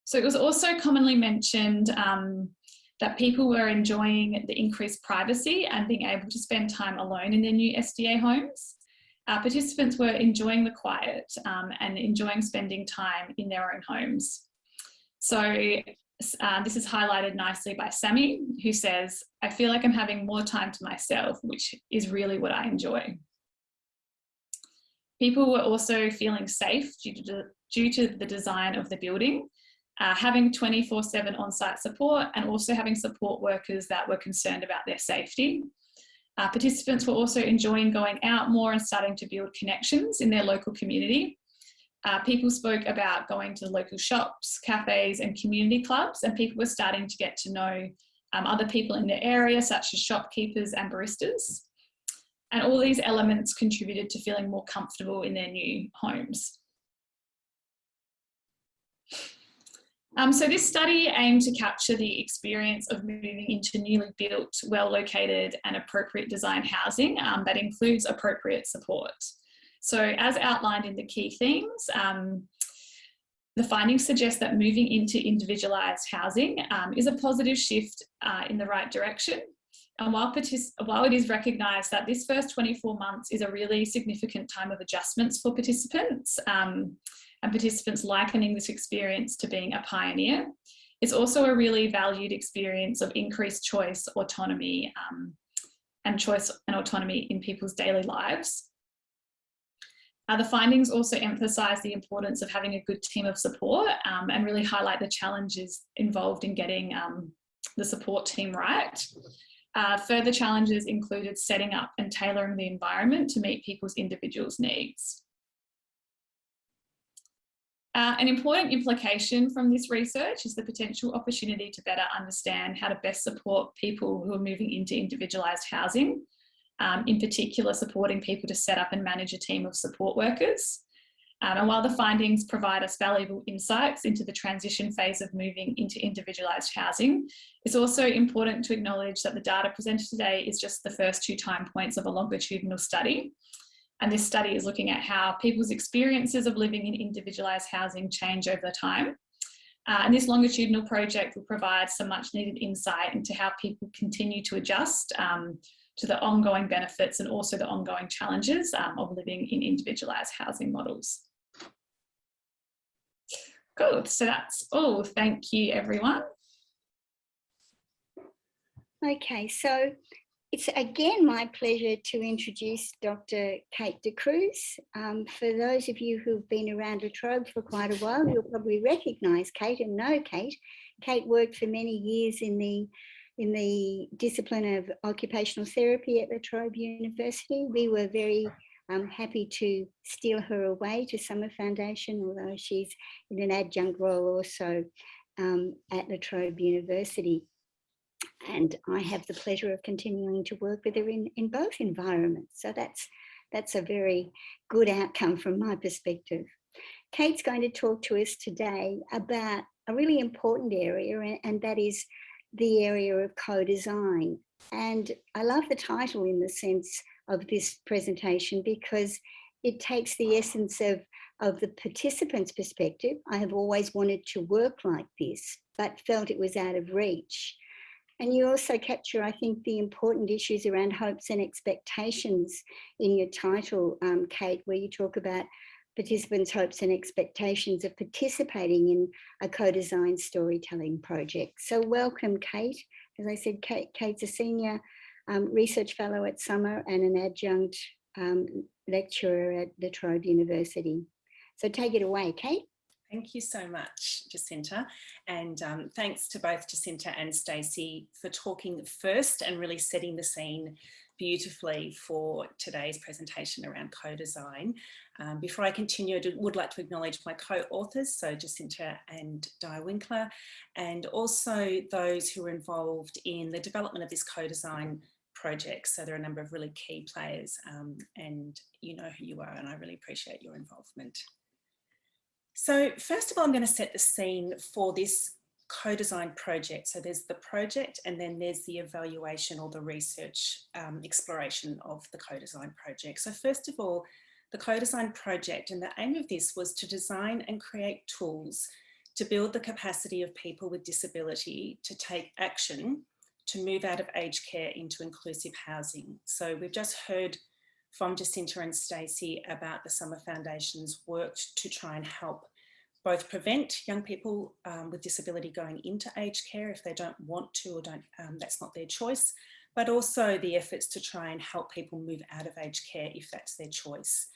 So it was also commonly mentioned um, that people were enjoying the increased privacy and being able to spend time alone in their new SDA homes. Uh, participants were enjoying the quiet um, and enjoying spending time in their own homes. So uh, this is highlighted nicely by Sammy, who says, I feel like I'm having more time to myself, which is really what I enjoy. People were also feeling safe due to, due to the design of the building, uh, having 24-7 on-site support and also having support workers that were concerned about their safety. Uh, participants were also enjoying going out more and starting to build connections in their local community. Uh, people spoke about going to local shops, cafes and community clubs and people were starting to get to know um, other people in their area such as shopkeepers and baristas. And all these elements contributed to feeling more comfortable in their new homes. Um, so this study aimed to capture the experience of moving into newly built, well-located and appropriate design housing um, that includes appropriate support. So as outlined in the key themes, um, the findings suggest that moving into individualised housing um, is a positive shift uh, in the right direction. And while, while it is recognised that this first 24 months is a really significant time of adjustments for participants, um, and participants likening this experience to being a pioneer. It's also a really valued experience of increased choice, autonomy, um, and choice and autonomy in people's daily lives. Uh, the findings also emphasise the importance of having a good team of support um, and really highlight the challenges involved in getting um, the support team right. Uh, further challenges included setting up and tailoring the environment to meet people's individuals' needs. Uh, an important implication from this research is the potential opportunity to better understand how to best support people who are moving into individualised housing, um, in particular supporting people to set up and manage a team of support workers. Um, and while the findings provide us valuable insights into the transition phase of moving into individualised housing, it's also important to acknowledge that the data presented today is just the first two time points of a longitudinal study. And this study is looking at how people's experiences of living in individualised housing change over time. Uh, and this longitudinal project will provide some much needed insight into how people continue to adjust um, to the ongoing benefits and also the ongoing challenges um, of living in individualised housing models. Good, so that's all. Thank you, everyone.
Okay, so it's again my pleasure to introduce Dr. Kate D'Cruz. Um, for those of you who've been around La Trobe for quite a while, you'll probably recognise Kate and know Kate. Kate worked for many years in the in the discipline of occupational therapy at La Trobe University. We were very um, happy to steal her away to Summer Foundation, although she's in an adjunct role also um, at La Trobe University and I have the pleasure of continuing to work with her in, in both environments. So that's, that's a very good outcome from my perspective. Kate's going to talk to us today about a really important area, and, that is the area of co-design. And I love the title in the sense of this presentation because it takes the essence of, of the participant's perspective. I have always wanted to work like this, but felt it was out of reach. And you also capture, I think, the important issues around hopes and expectations in your title, um, Kate, where you talk about participants' hopes and expectations of participating in a co-design storytelling project. So welcome, Kate. As I said, Kate, Kate's a senior um, research fellow at Summer and an adjunct um, lecturer at La Trobe University. So take it away, Kate.
Thank you so much, Jacinta. And um, thanks to both Jacinta and Stacey for talking first and really setting the scene beautifully for today's presentation around co-design. Um, before I continue, I would like to acknowledge my co-authors, so Jacinta and Di Winkler, and also those who were involved in the development of this co-design project. So there are a number of really key players um, and you know who you are and I really appreciate your involvement. So first of all, I'm going to set the scene for this co-design project. So there's the project and then there's the evaluation or the research um, exploration of the co-design project. So first of all, the co-design project and the aim of this was to design and create tools to build the capacity of people with disability to take action to move out of aged care into inclusive housing. So we've just heard from Jacinta and Stacey about the Summer Foundation's work to try and help both prevent young people um, with disability going into aged care if they don't want to or don't, um, that's not their choice, but also the efforts to try and help people move out of aged care if that's their choice.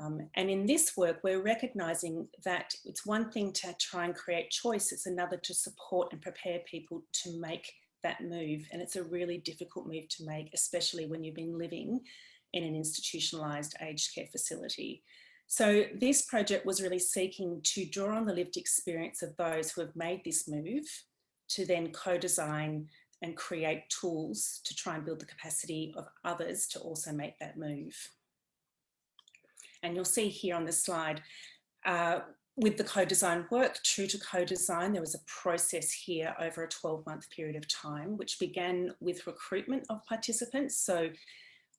Um, and in this work, we're recognising that it's one thing to try and create choice, it's another to support and prepare people to make that move. And it's a really difficult move to make, especially when you've been living in an institutionalised aged care facility. So this project was really seeking to draw on the lived experience of those who have made this move to then co-design and create tools to try and build the capacity of others to also make that move. And you'll see here on the slide, uh, with the co-design work, true to co-design, there was a process here over a 12 month period of time, which began with recruitment of participants. So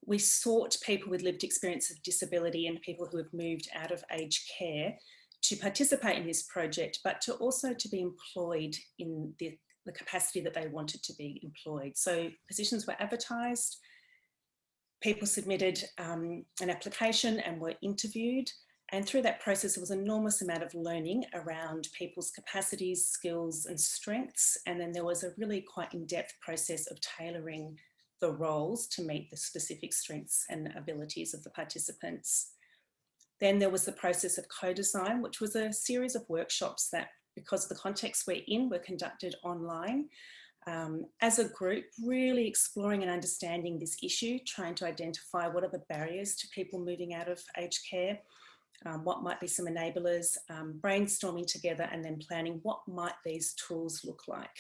we sought people with lived experience of disability and people who have moved out of aged care to participate in this project, but to also to be employed in the, the capacity that they wanted to be employed. So positions were advertised, people submitted um, an application and were interviewed. And through that process, there was an enormous amount of learning around people's capacities, skills and strengths. And then there was a really quite in-depth process of tailoring the roles to meet the specific strengths and abilities of the participants. Then there was the process of co-design, which was a series of workshops that, because the context we're in, were conducted online. Um, as a group, really exploring and understanding this issue, trying to identify what are the barriers to people moving out of aged care, um, what might be some enablers, um, brainstorming together and then planning what might these tools look like.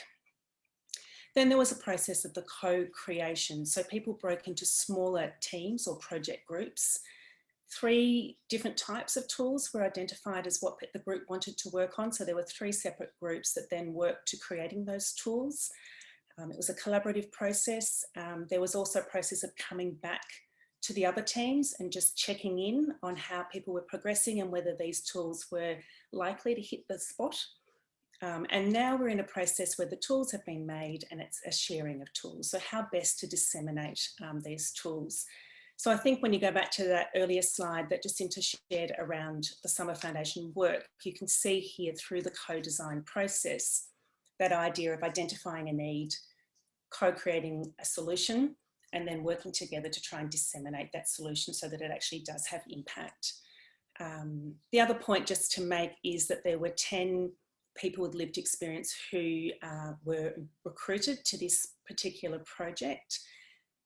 Then there was a process of the co-creation. So people broke into smaller teams or project groups. Three different types of tools were identified as what the group wanted to work on. So there were three separate groups that then worked to creating those tools. Um, it was a collaborative process. Um, there was also a process of coming back to the other teams and just checking in on how people were progressing and whether these tools were likely to hit the spot um, and now we're in a process where the tools have been made and it's a sharing of tools. So how best to disseminate um, these tools. So I think when you go back to that earlier slide that Jacinta shared around the Summer Foundation work, you can see here through the co-design process, that idea of identifying a need, co-creating a solution, and then working together to try and disseminate that solution so that it actually does have impact. Um, the other point just to make is that there were 10 people with lived experience who uh, were recruited to this particular project.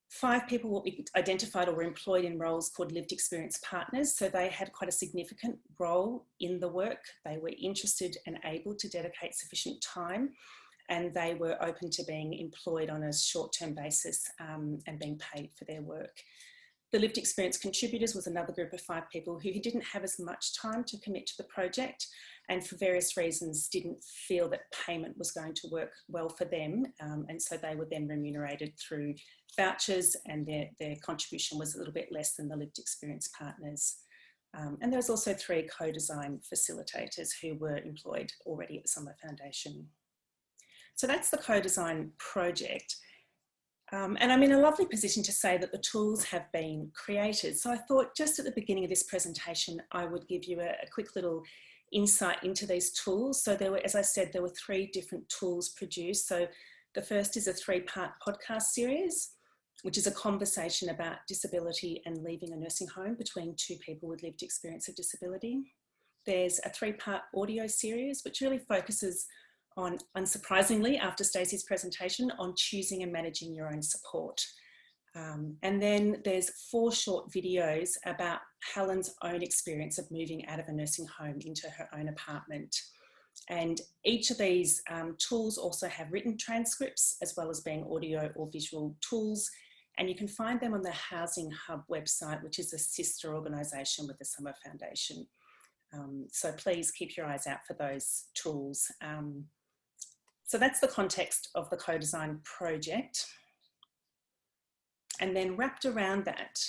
Five people be identified or were employed in roles called lived experience partners. So they had quite a significant role in the work. They were interested and able to dedicate sufficient time and they were open to being employed on a short-term basis um, and being paid for their work. The lived experience contributors was another group of five people who didn't have as much time to commit to the project and for various reasons didn't feel that payment was going to work well for them. Um, and so they were then remunerated through vouchers and their, their contribution was a little bit less than the lived experience partners. Um, and there was also three co-design facilitators who were employed already at the Summer Foundation. So that's the co-design project. Um, and I'm in a lovely position to say that the tools have been created. So I thought just at the beginning of this presentation, I would give you a, a quick little insight into these tools. So there were, as I said, there were three different tools produced. So the first is a three-part podcast series, which is a conversation about disability and leaving a nursing home between two people with lived experience of disability. There's a three-part audio series, which really focuses on, unsurprisingly, after Stacey's presentation, on choosing and managing your own support. Um, and then there's four short videos about Helen's own experience of moving out of a nursing home into her own apartment. And each of these um, tools also have written transcripts as well as being audio or visual tools. And you can find them on the Housing Hub website, which is a sister organisation with the Summer Foundation. Um, so please keep your eyes out for those tools. Um, so that's the context of the co-design project. And then wrapped around that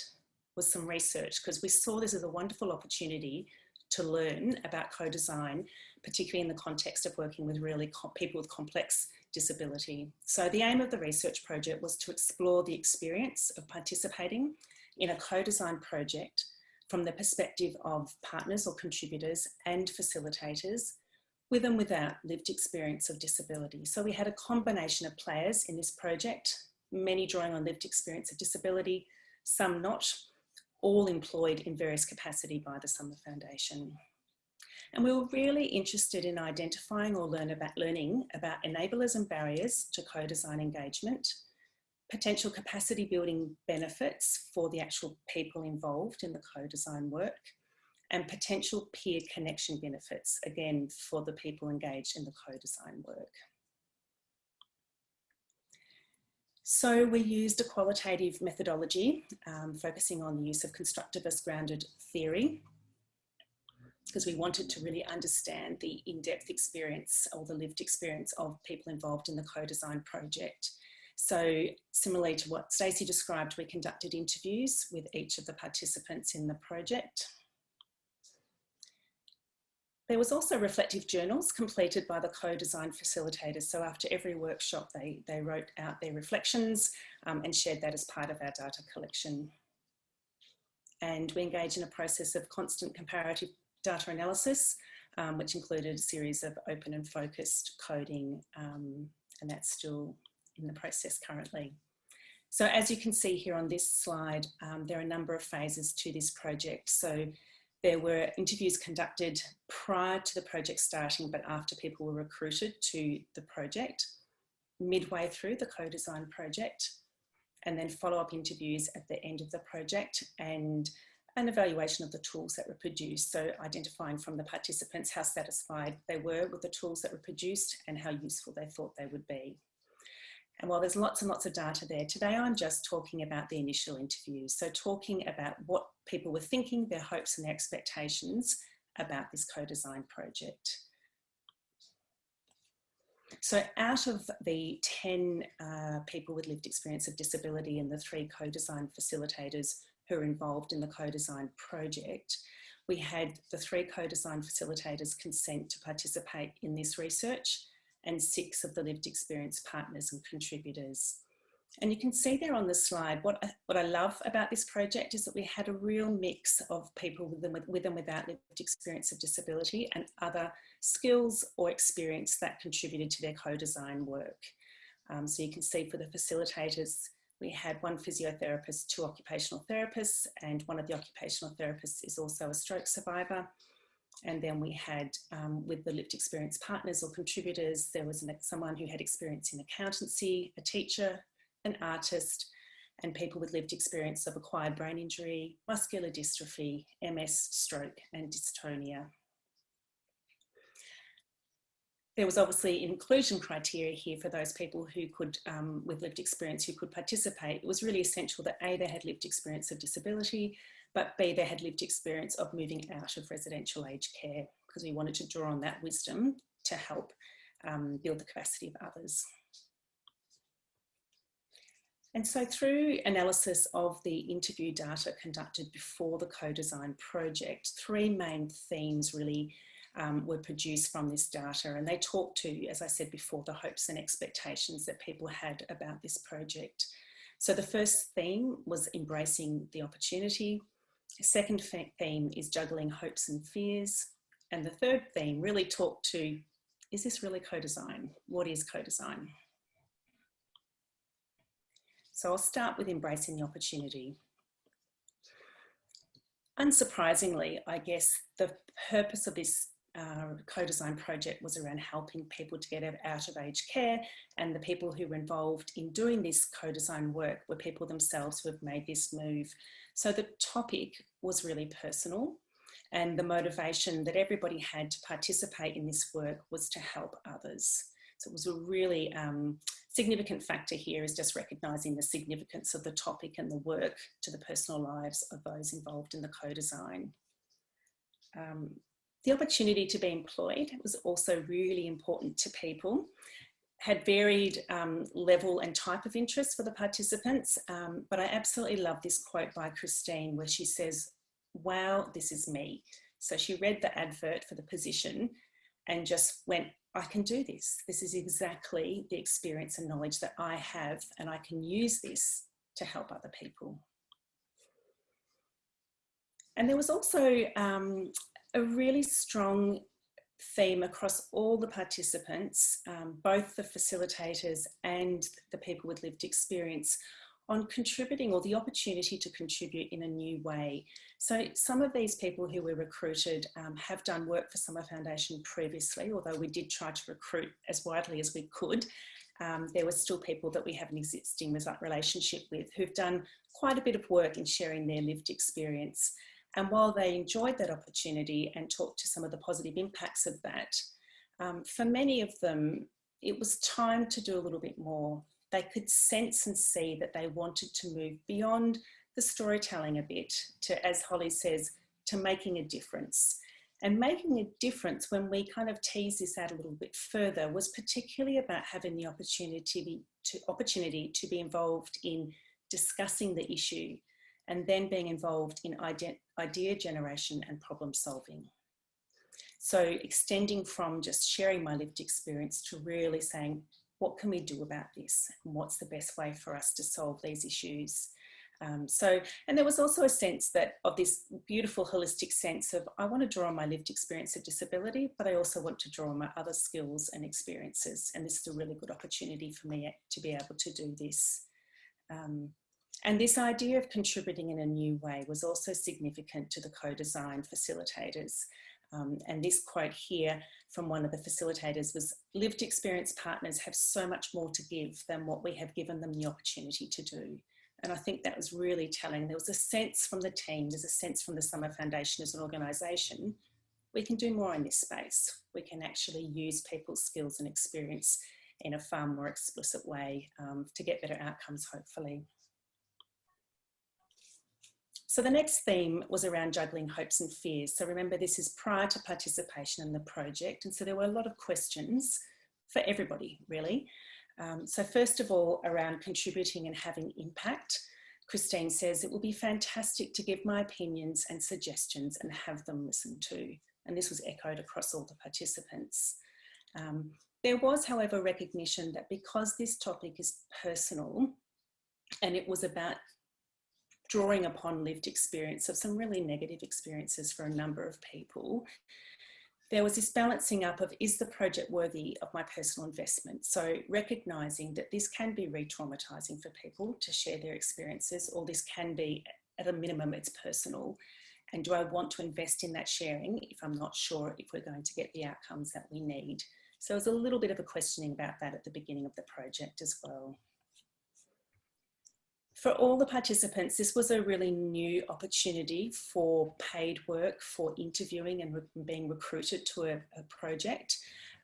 was some research because we saw this as a wonderful opportunity to learn about co-design, particularly in the context of working with really people with complex disability. So the aim of the research project was to explore the experience of participating in a co-design project from the perspective of partners or contributors and facilitators with and without lived experience of disability. So we had a combination of players in this project, many drawing on lived experience of disability, some not, all employed in various capacity by the Summer Foundation. And we were really interested in identifying or learn about, learning about enablers and barriers to co-design engagement, potential capacity building benefits for the actual people involved in the co-design work, and potential peer connection benefits, again, for the people engaged in the co-design work. So we used a qualitative methodology um, focusing on the use of constructivist grounded theory because we wanted to really understand the in-depth experience or the lived experience of people involved in the co-design project. So similarly to what Stacey described, we conducted interviews with each of the participants in the project. There was also reflective journals completed by the co-design facilitators. So after every workshop, they, they wrote out their reflections um, and shared that as part of our data collection. And we engaged in a process of constant comparative data analysis, um, which included a series of open and focused coding, um, and that's still in the process currently. So as you can see here on this slide, um, there are a number of phases to this project. So there were interviews conducted prior to the project starting, but after people were recruited to the project, midway through the co-design project, and then follow-up interviews at the end of the project and an evaluation of the tools that were produced. So identifying from the participants how satisfied they were with the tools that were produced and how useful they thought they would be. And while there's lots and lots of data there, today I'm just talking about the initial interviews. So talking about what people were thinking, their hopes and their expectations about this co-design project. So out of the 10 uh, people with lived experience of disability and the three co-design facilitators who are involved in the co-design project, we had the three co-design facilitators consent to participate in this research and six of the lived experience partners and contributors. And you can see there on the slide, what I, what I love about this project is that we had a real mix of people with and, with, with and without lived experience of disability and other skills or experience that contributed to their co-design work. Um, so you can see for the facilitators, we had one physiotherapist, two occupational therapists, and one of the occupational therapists is also a stroke survivor. And then we had, um, with the lived experience partners or contributors, there was an, someone who had experience in accountancy, a teacher, an artist, and people with lived experience of acquired brain injury, muscular dystrophy, MS, stroke, and dystonia. There was obviously inclusion criteria here for those people who could, um, with lived experience, who could participate. It was really essential that A, they had lived experience of disability, but B, they had lived experience of moving out of residential aged care because we wanted to draw on that wisdom to help um, build the capacity of others. And so through analysis of the interview data conducted before the co-design project, three main themes really um, were produced from this data and they talk to, as I said before, the hopes and expectations that people had about this project. So the first theme was embracing the opportunity, second theme is juggling hopes and fears. And the third theme really talked to, is this really co-design? What is co-design? So I'll start with embracing the opportunity. Unsurprisingly, I guess the purpose of this uh, co-design project was around helping people to get out of aged care and the people who were involved in doing this co-design work were people themselves who have made this move so the topic was really personal and the motivation that everybody had to participate in this work was to help others. So it was a really um, significant factor here is just recognising the significance of the topic and the work to the personal lives of those involved in the co-design. Um, the opportunity to be employed was also really important to people had varied um, level and type of interest for the participants, um, but I absolutely love this quote by Christine where she says, wow, this is me. So she read the advert for the position and just went, I can do this. This is exactly the experience and knowledge that I have and I can use this to help other people. And there was also um, a really strong theme across all the participants, um, both the facilitators and the people with lived experience on contributing or the opportunity to contribute in a new way. So some of these people who were recruited um, have done work for Summer Foundation previously, although we did try to recruit as widely as we could. Um, there were still people that we have an existing relationship with who've done quite a bit of work in sharing their lived experience. And while they enjoyed that opportunity and talked to some of the positive impacts of that, um, for many of them, it was time to do a little bit more. They could sense and see that they wanted to move beyond the storytelling a bit to, as Holly says, to making a difference. And making a difference when we kind of tease this out a little bit further was particularly about having the opportunity to, opportunity to be involved in discussing the issue and then being involved in idea, generation and problem solving. So extending from just sharing my lived experience to really saying, what can we do about this? And what's the best way for us to solve these issues? Um, so, and there was also a sense that of this beautiful holistic sense of, I want to draw on my lived experience of disability, but I also want to draw on my other skills and experiences. And this is a really good opportunity for me to be able to do this. Um, and this idea of contributing in a new way was also significant to the co-design facilitators. Um, and this quote here from one of the facilitators was, lived experience partners have so much more to give than what we have given them the opportunity to do. And I think that was really telling. There was a sense from the team, there's a sense from the Summer Foundation as an organisation, we can do more in this space. We can actually use people's skills and experience in a far more explicit way um, to get better outcomes, hopefully. So the next theme was around juggling hopes and fears. So remember, this is prior to participation in the project. And so there were a lot of questions for everybody, really. Um, so first of all, around contributing and having impact, Christine says, it will be fantastic to give my opinions and suggestions and have them listened to. And this was echoed across all the participants. Um, there was, however, recognition that because this topic is personal and it was about drawing upon lived experience of some really negative experiences for a number of people, there was this balancing up of is the project worthy of my personal investment? So recognizing that this can be re-traumatizing for people to share their experiences, or this can be at a minimum, it's personal. And do I want to invest in that sharing if I'm not sure if we're going to get the outcomes that we need? So it was a little bit of a questioning about that at the beginning of the project as well for all the participants, this was a really new opportunity for paid work, for interviewing and re being recruited to a, a project.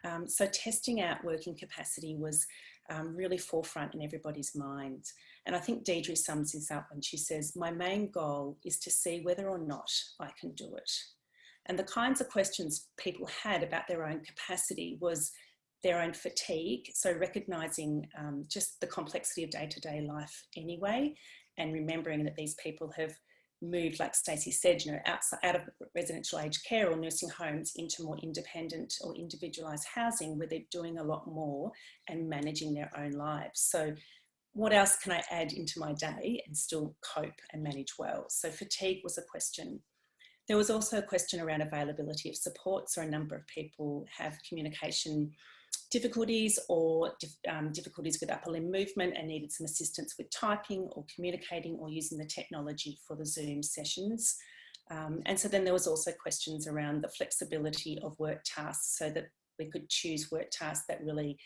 Um, so testing out working capacity was um, really forefront in everybody's minds. And I think Deidre sums this up when she says, my main goal is to see whether or not I can do it. And the kinds of questions people had about their own capacity was their own fatigue. So recognizing um, just the complexity of day-to-day -day life anyway, and remembering that these people have moved, like Stacey said, you know, outside, out of residential aged care or nursing homes into more independent or individualized housing where they're doing a lot more and managing their own lives. So what else can I add into my day and still cope and manage well? So fatigue was a question. There was also a question around availability of support. So a number of people have communication difficulties or um, difficulties with upper limb movement and needed some assistance with typing or communicating or using the technology for the Zoom sessions. Um, and so then there was also questions around the flexibility of work tasks so that we could choose work tasks that really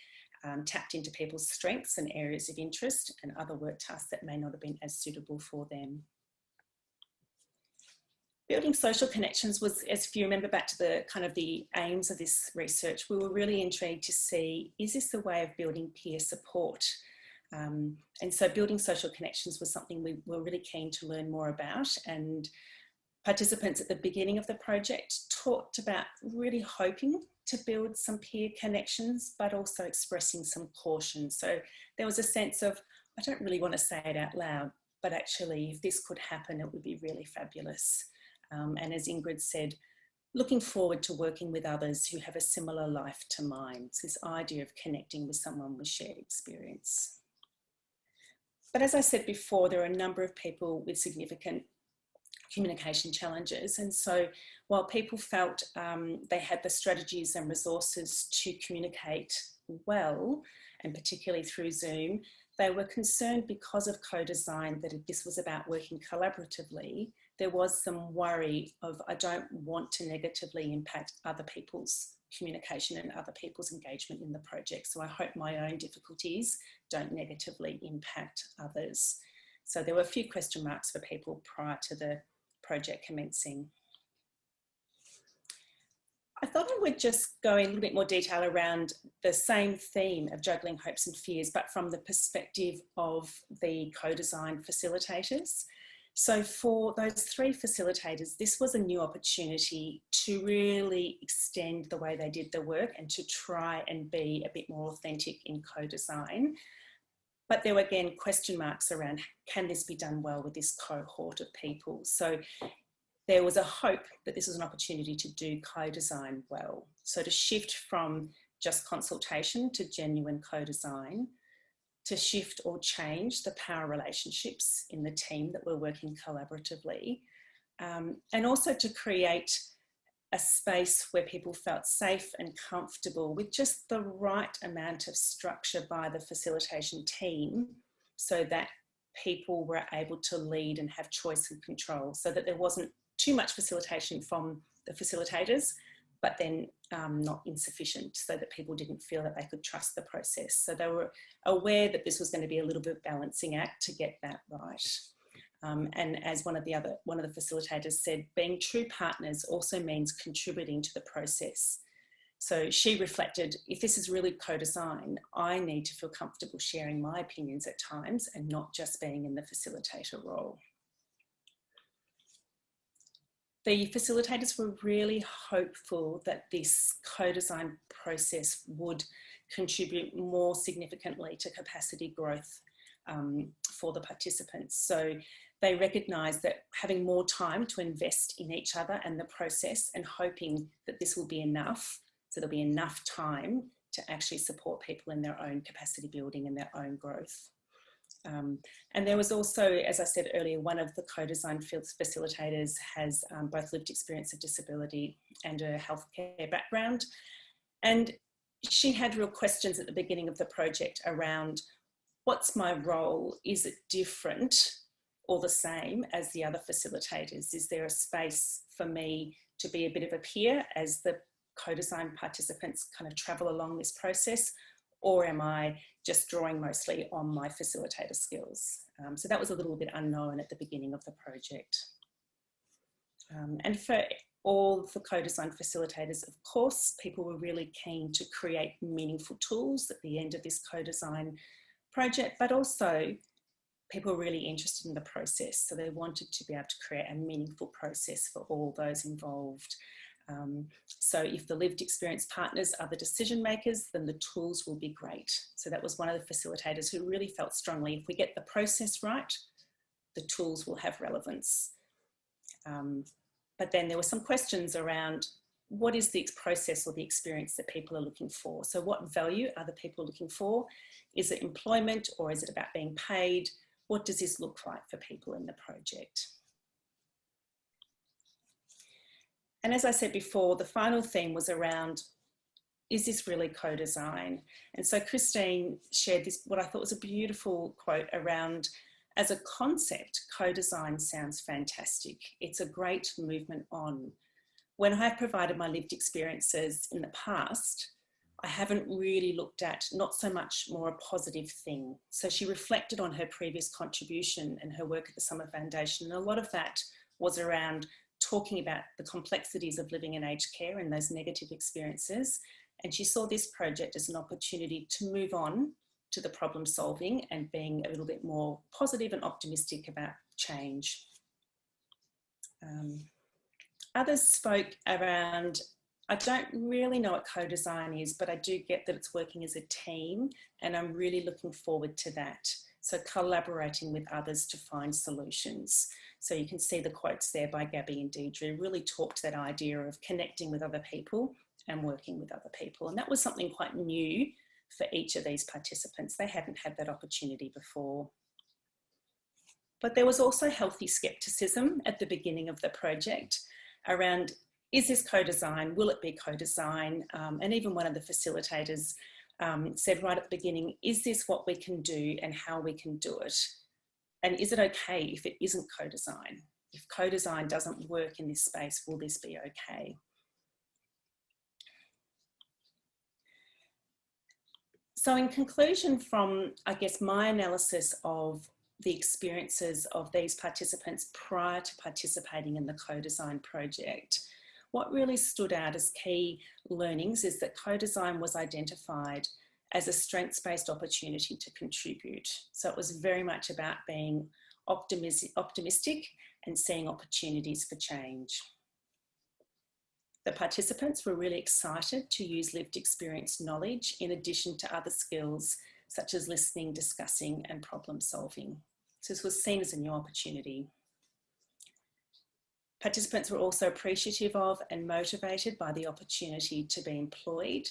um, tapped into people's strengths and areas of interest and other work tasks that may not have been as suitable for them. Building social connections was, as if you remember back to the kind of the aims of this research, we were really intrigued to see, is this a way of building peer support? Um, and so building social connections was something we were really keen to learn more about and participants at the beginning of the project talked about really hoping to build some peer connections, but also expressing some caution. So there was a sense of, I don't really want to say it out loud, but actually if this could happen, it would be really fabulous. Um, and as Ingrid said, looking forward to working with others who have a similar life to mine. It's this idea of connecting with someone with shared experience. But as I said before, there are a number of people with significant communication challenges. And so while people felt um, they had the strategies and resources to communicate well, and particularly through Zoom, they were concerned because of co-design that this was about working collaboratively. There was some worry of, I don't want to negatively impact other people's communication and other people's engagement in the project. So I hope my own difficulties don't negatively impact others. So there were a few question marks for people prior to the project commencing. I thought I would just go in a little bit more detail around the same theme of juggling hopes and fears, but from the perspective of the co-design facilitators. So for those three facilitators, this was a new opportunity to really extend the way they did the work and to try and be a bit more authentic in co-design. But there were again question marks around, can this be done well with this cohort of people? So there was a hope that this was an opportunity to do co-design well. So to shift from just consultation to genuine co-design, to shift or change the power relationships in the team that we're working collaboratively, um, and also to create a space where people felt safe and comfortable with just the right amount of structure by the facilitation team so that people were able to lead and have choice and control so that there wasn't too much facilitation from the facilitators, but then um, not insufficient so that people didn't feel that they could trust the process. So they were aware that this was going to be a little bit balancing act to get that right. Um, and as one of the other, one of the facilitators said, being true partners also means contributing to the process. So she reflected, if this is really co-design, I need to feel comfortable sharing my opinions at times and not just being in the facilitator role the facilitators were really hopeful that this co-design process would contribute more significantly to capacity growth um, for the participants. So they recognised that having more time to invest in each other and the process and hoping that this will be enough, so there'll be enough time to actually support people in their own capacity building and their own growth. Um, and there was also, as I said earlier, one of the co-design facilitators has um, both lived experience of disability and a healthcare background. And she had real questions at the beginning of the project around what's my role? Is it different or the same as the other facilitators? Is there a space for me to be a bit of a peer as the co-design participants kind of travel along this process? Or am I just drawing mostly on my facilitator skills. Um, so that was a little bit unknown at the beginning of the project. Um, and for all the co-design facilitators, of course, people were really keen to create meaningful tools at the end of this co-design project, but also people were really interested in the process. So they wanted to be able to create a meaningful process for all those involved. Um, so if the lived experience partners are the decision makers, then the tools will be great. So that was one of the facilitators who really felt strongly, if we get the process right, the tools will have relevance. Um, but then there were some questions around what is the process or the experience that people are looking for? So what value are the people looking for? Is it employment or is it about being paid? What does this look like for people in the project? And as I said before, the final theme was around, is this really co-design? And so Christine shared this, what I thought was a beautiful quote around, as a concept, co-design sounds fantastic. It's a great movement on. When I have provided my lived experiences in the past, I haven't really looked at not so much more a positive thing. So she reflected on her previous contribution and her work at the Summer Foundation. And a lot of that was around talking about the complexities of living in aged care and those negative experiences. And she saw this project as an opportunity to move on to the problem solving and being a little bit more positive and optimistic about change. Um, others spoke around, I don't really know what co-design is, but I do get that it's working as a team and I'm really looking forward to that. So collaborating with others to find solutions. So you can see the quotes there by Gabby and Deidre really talked that idea of connecting with other people and working with other people. And that was something quite new for each of these participants. They hadn't had that opportunity before. But there was also healthy skepticism at the beginning of the project around, is this co-design? Will it be co-design? Um, and even one of the facilitators um, said right at the beginning, is this what we can do and how we can do it? And is it okay if it isn't co-design? If co-design doesn't work in this space, will this be okay? So in conclusion from, I guess, my analysis of the experiences of these participants prior to participating in the co-design project, what really stood out as key learnings is that co-design was identified as a strengths-based opportunity to contribute. So it was very much about being optimistic and seeing opportunities for change. The participants were really excited to use lived experience knowledge in addition to other skills such as listening, discussing and problem solving. So this was seen as a new opportunity. Participants were also appreciative of and motivated by the opportunity to be employed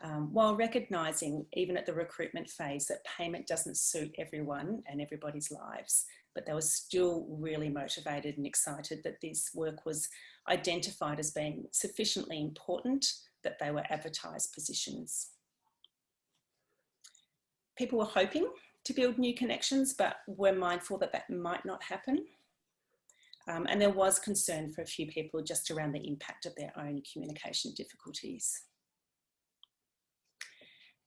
um, while recognising even at the recruitment phase that payment doesn't suit everyone and everybody's lives but they were still really motivated and excited that this work was identified as being sufficiently important that they were advertised positions. People were hoping to build new connections, but were mindful that that might not happen. Um, and there was concern for a few people just around the impact of their own communication difficulties.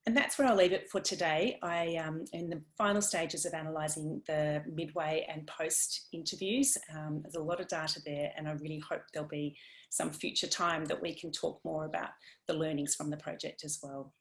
And that's where I'll leave it for today. I am um, in the final stages of analysing the midway and post interviews. Um, there's a lot of data there and I really hope there'll be some future time that we can talk more about the learnings from the project as well.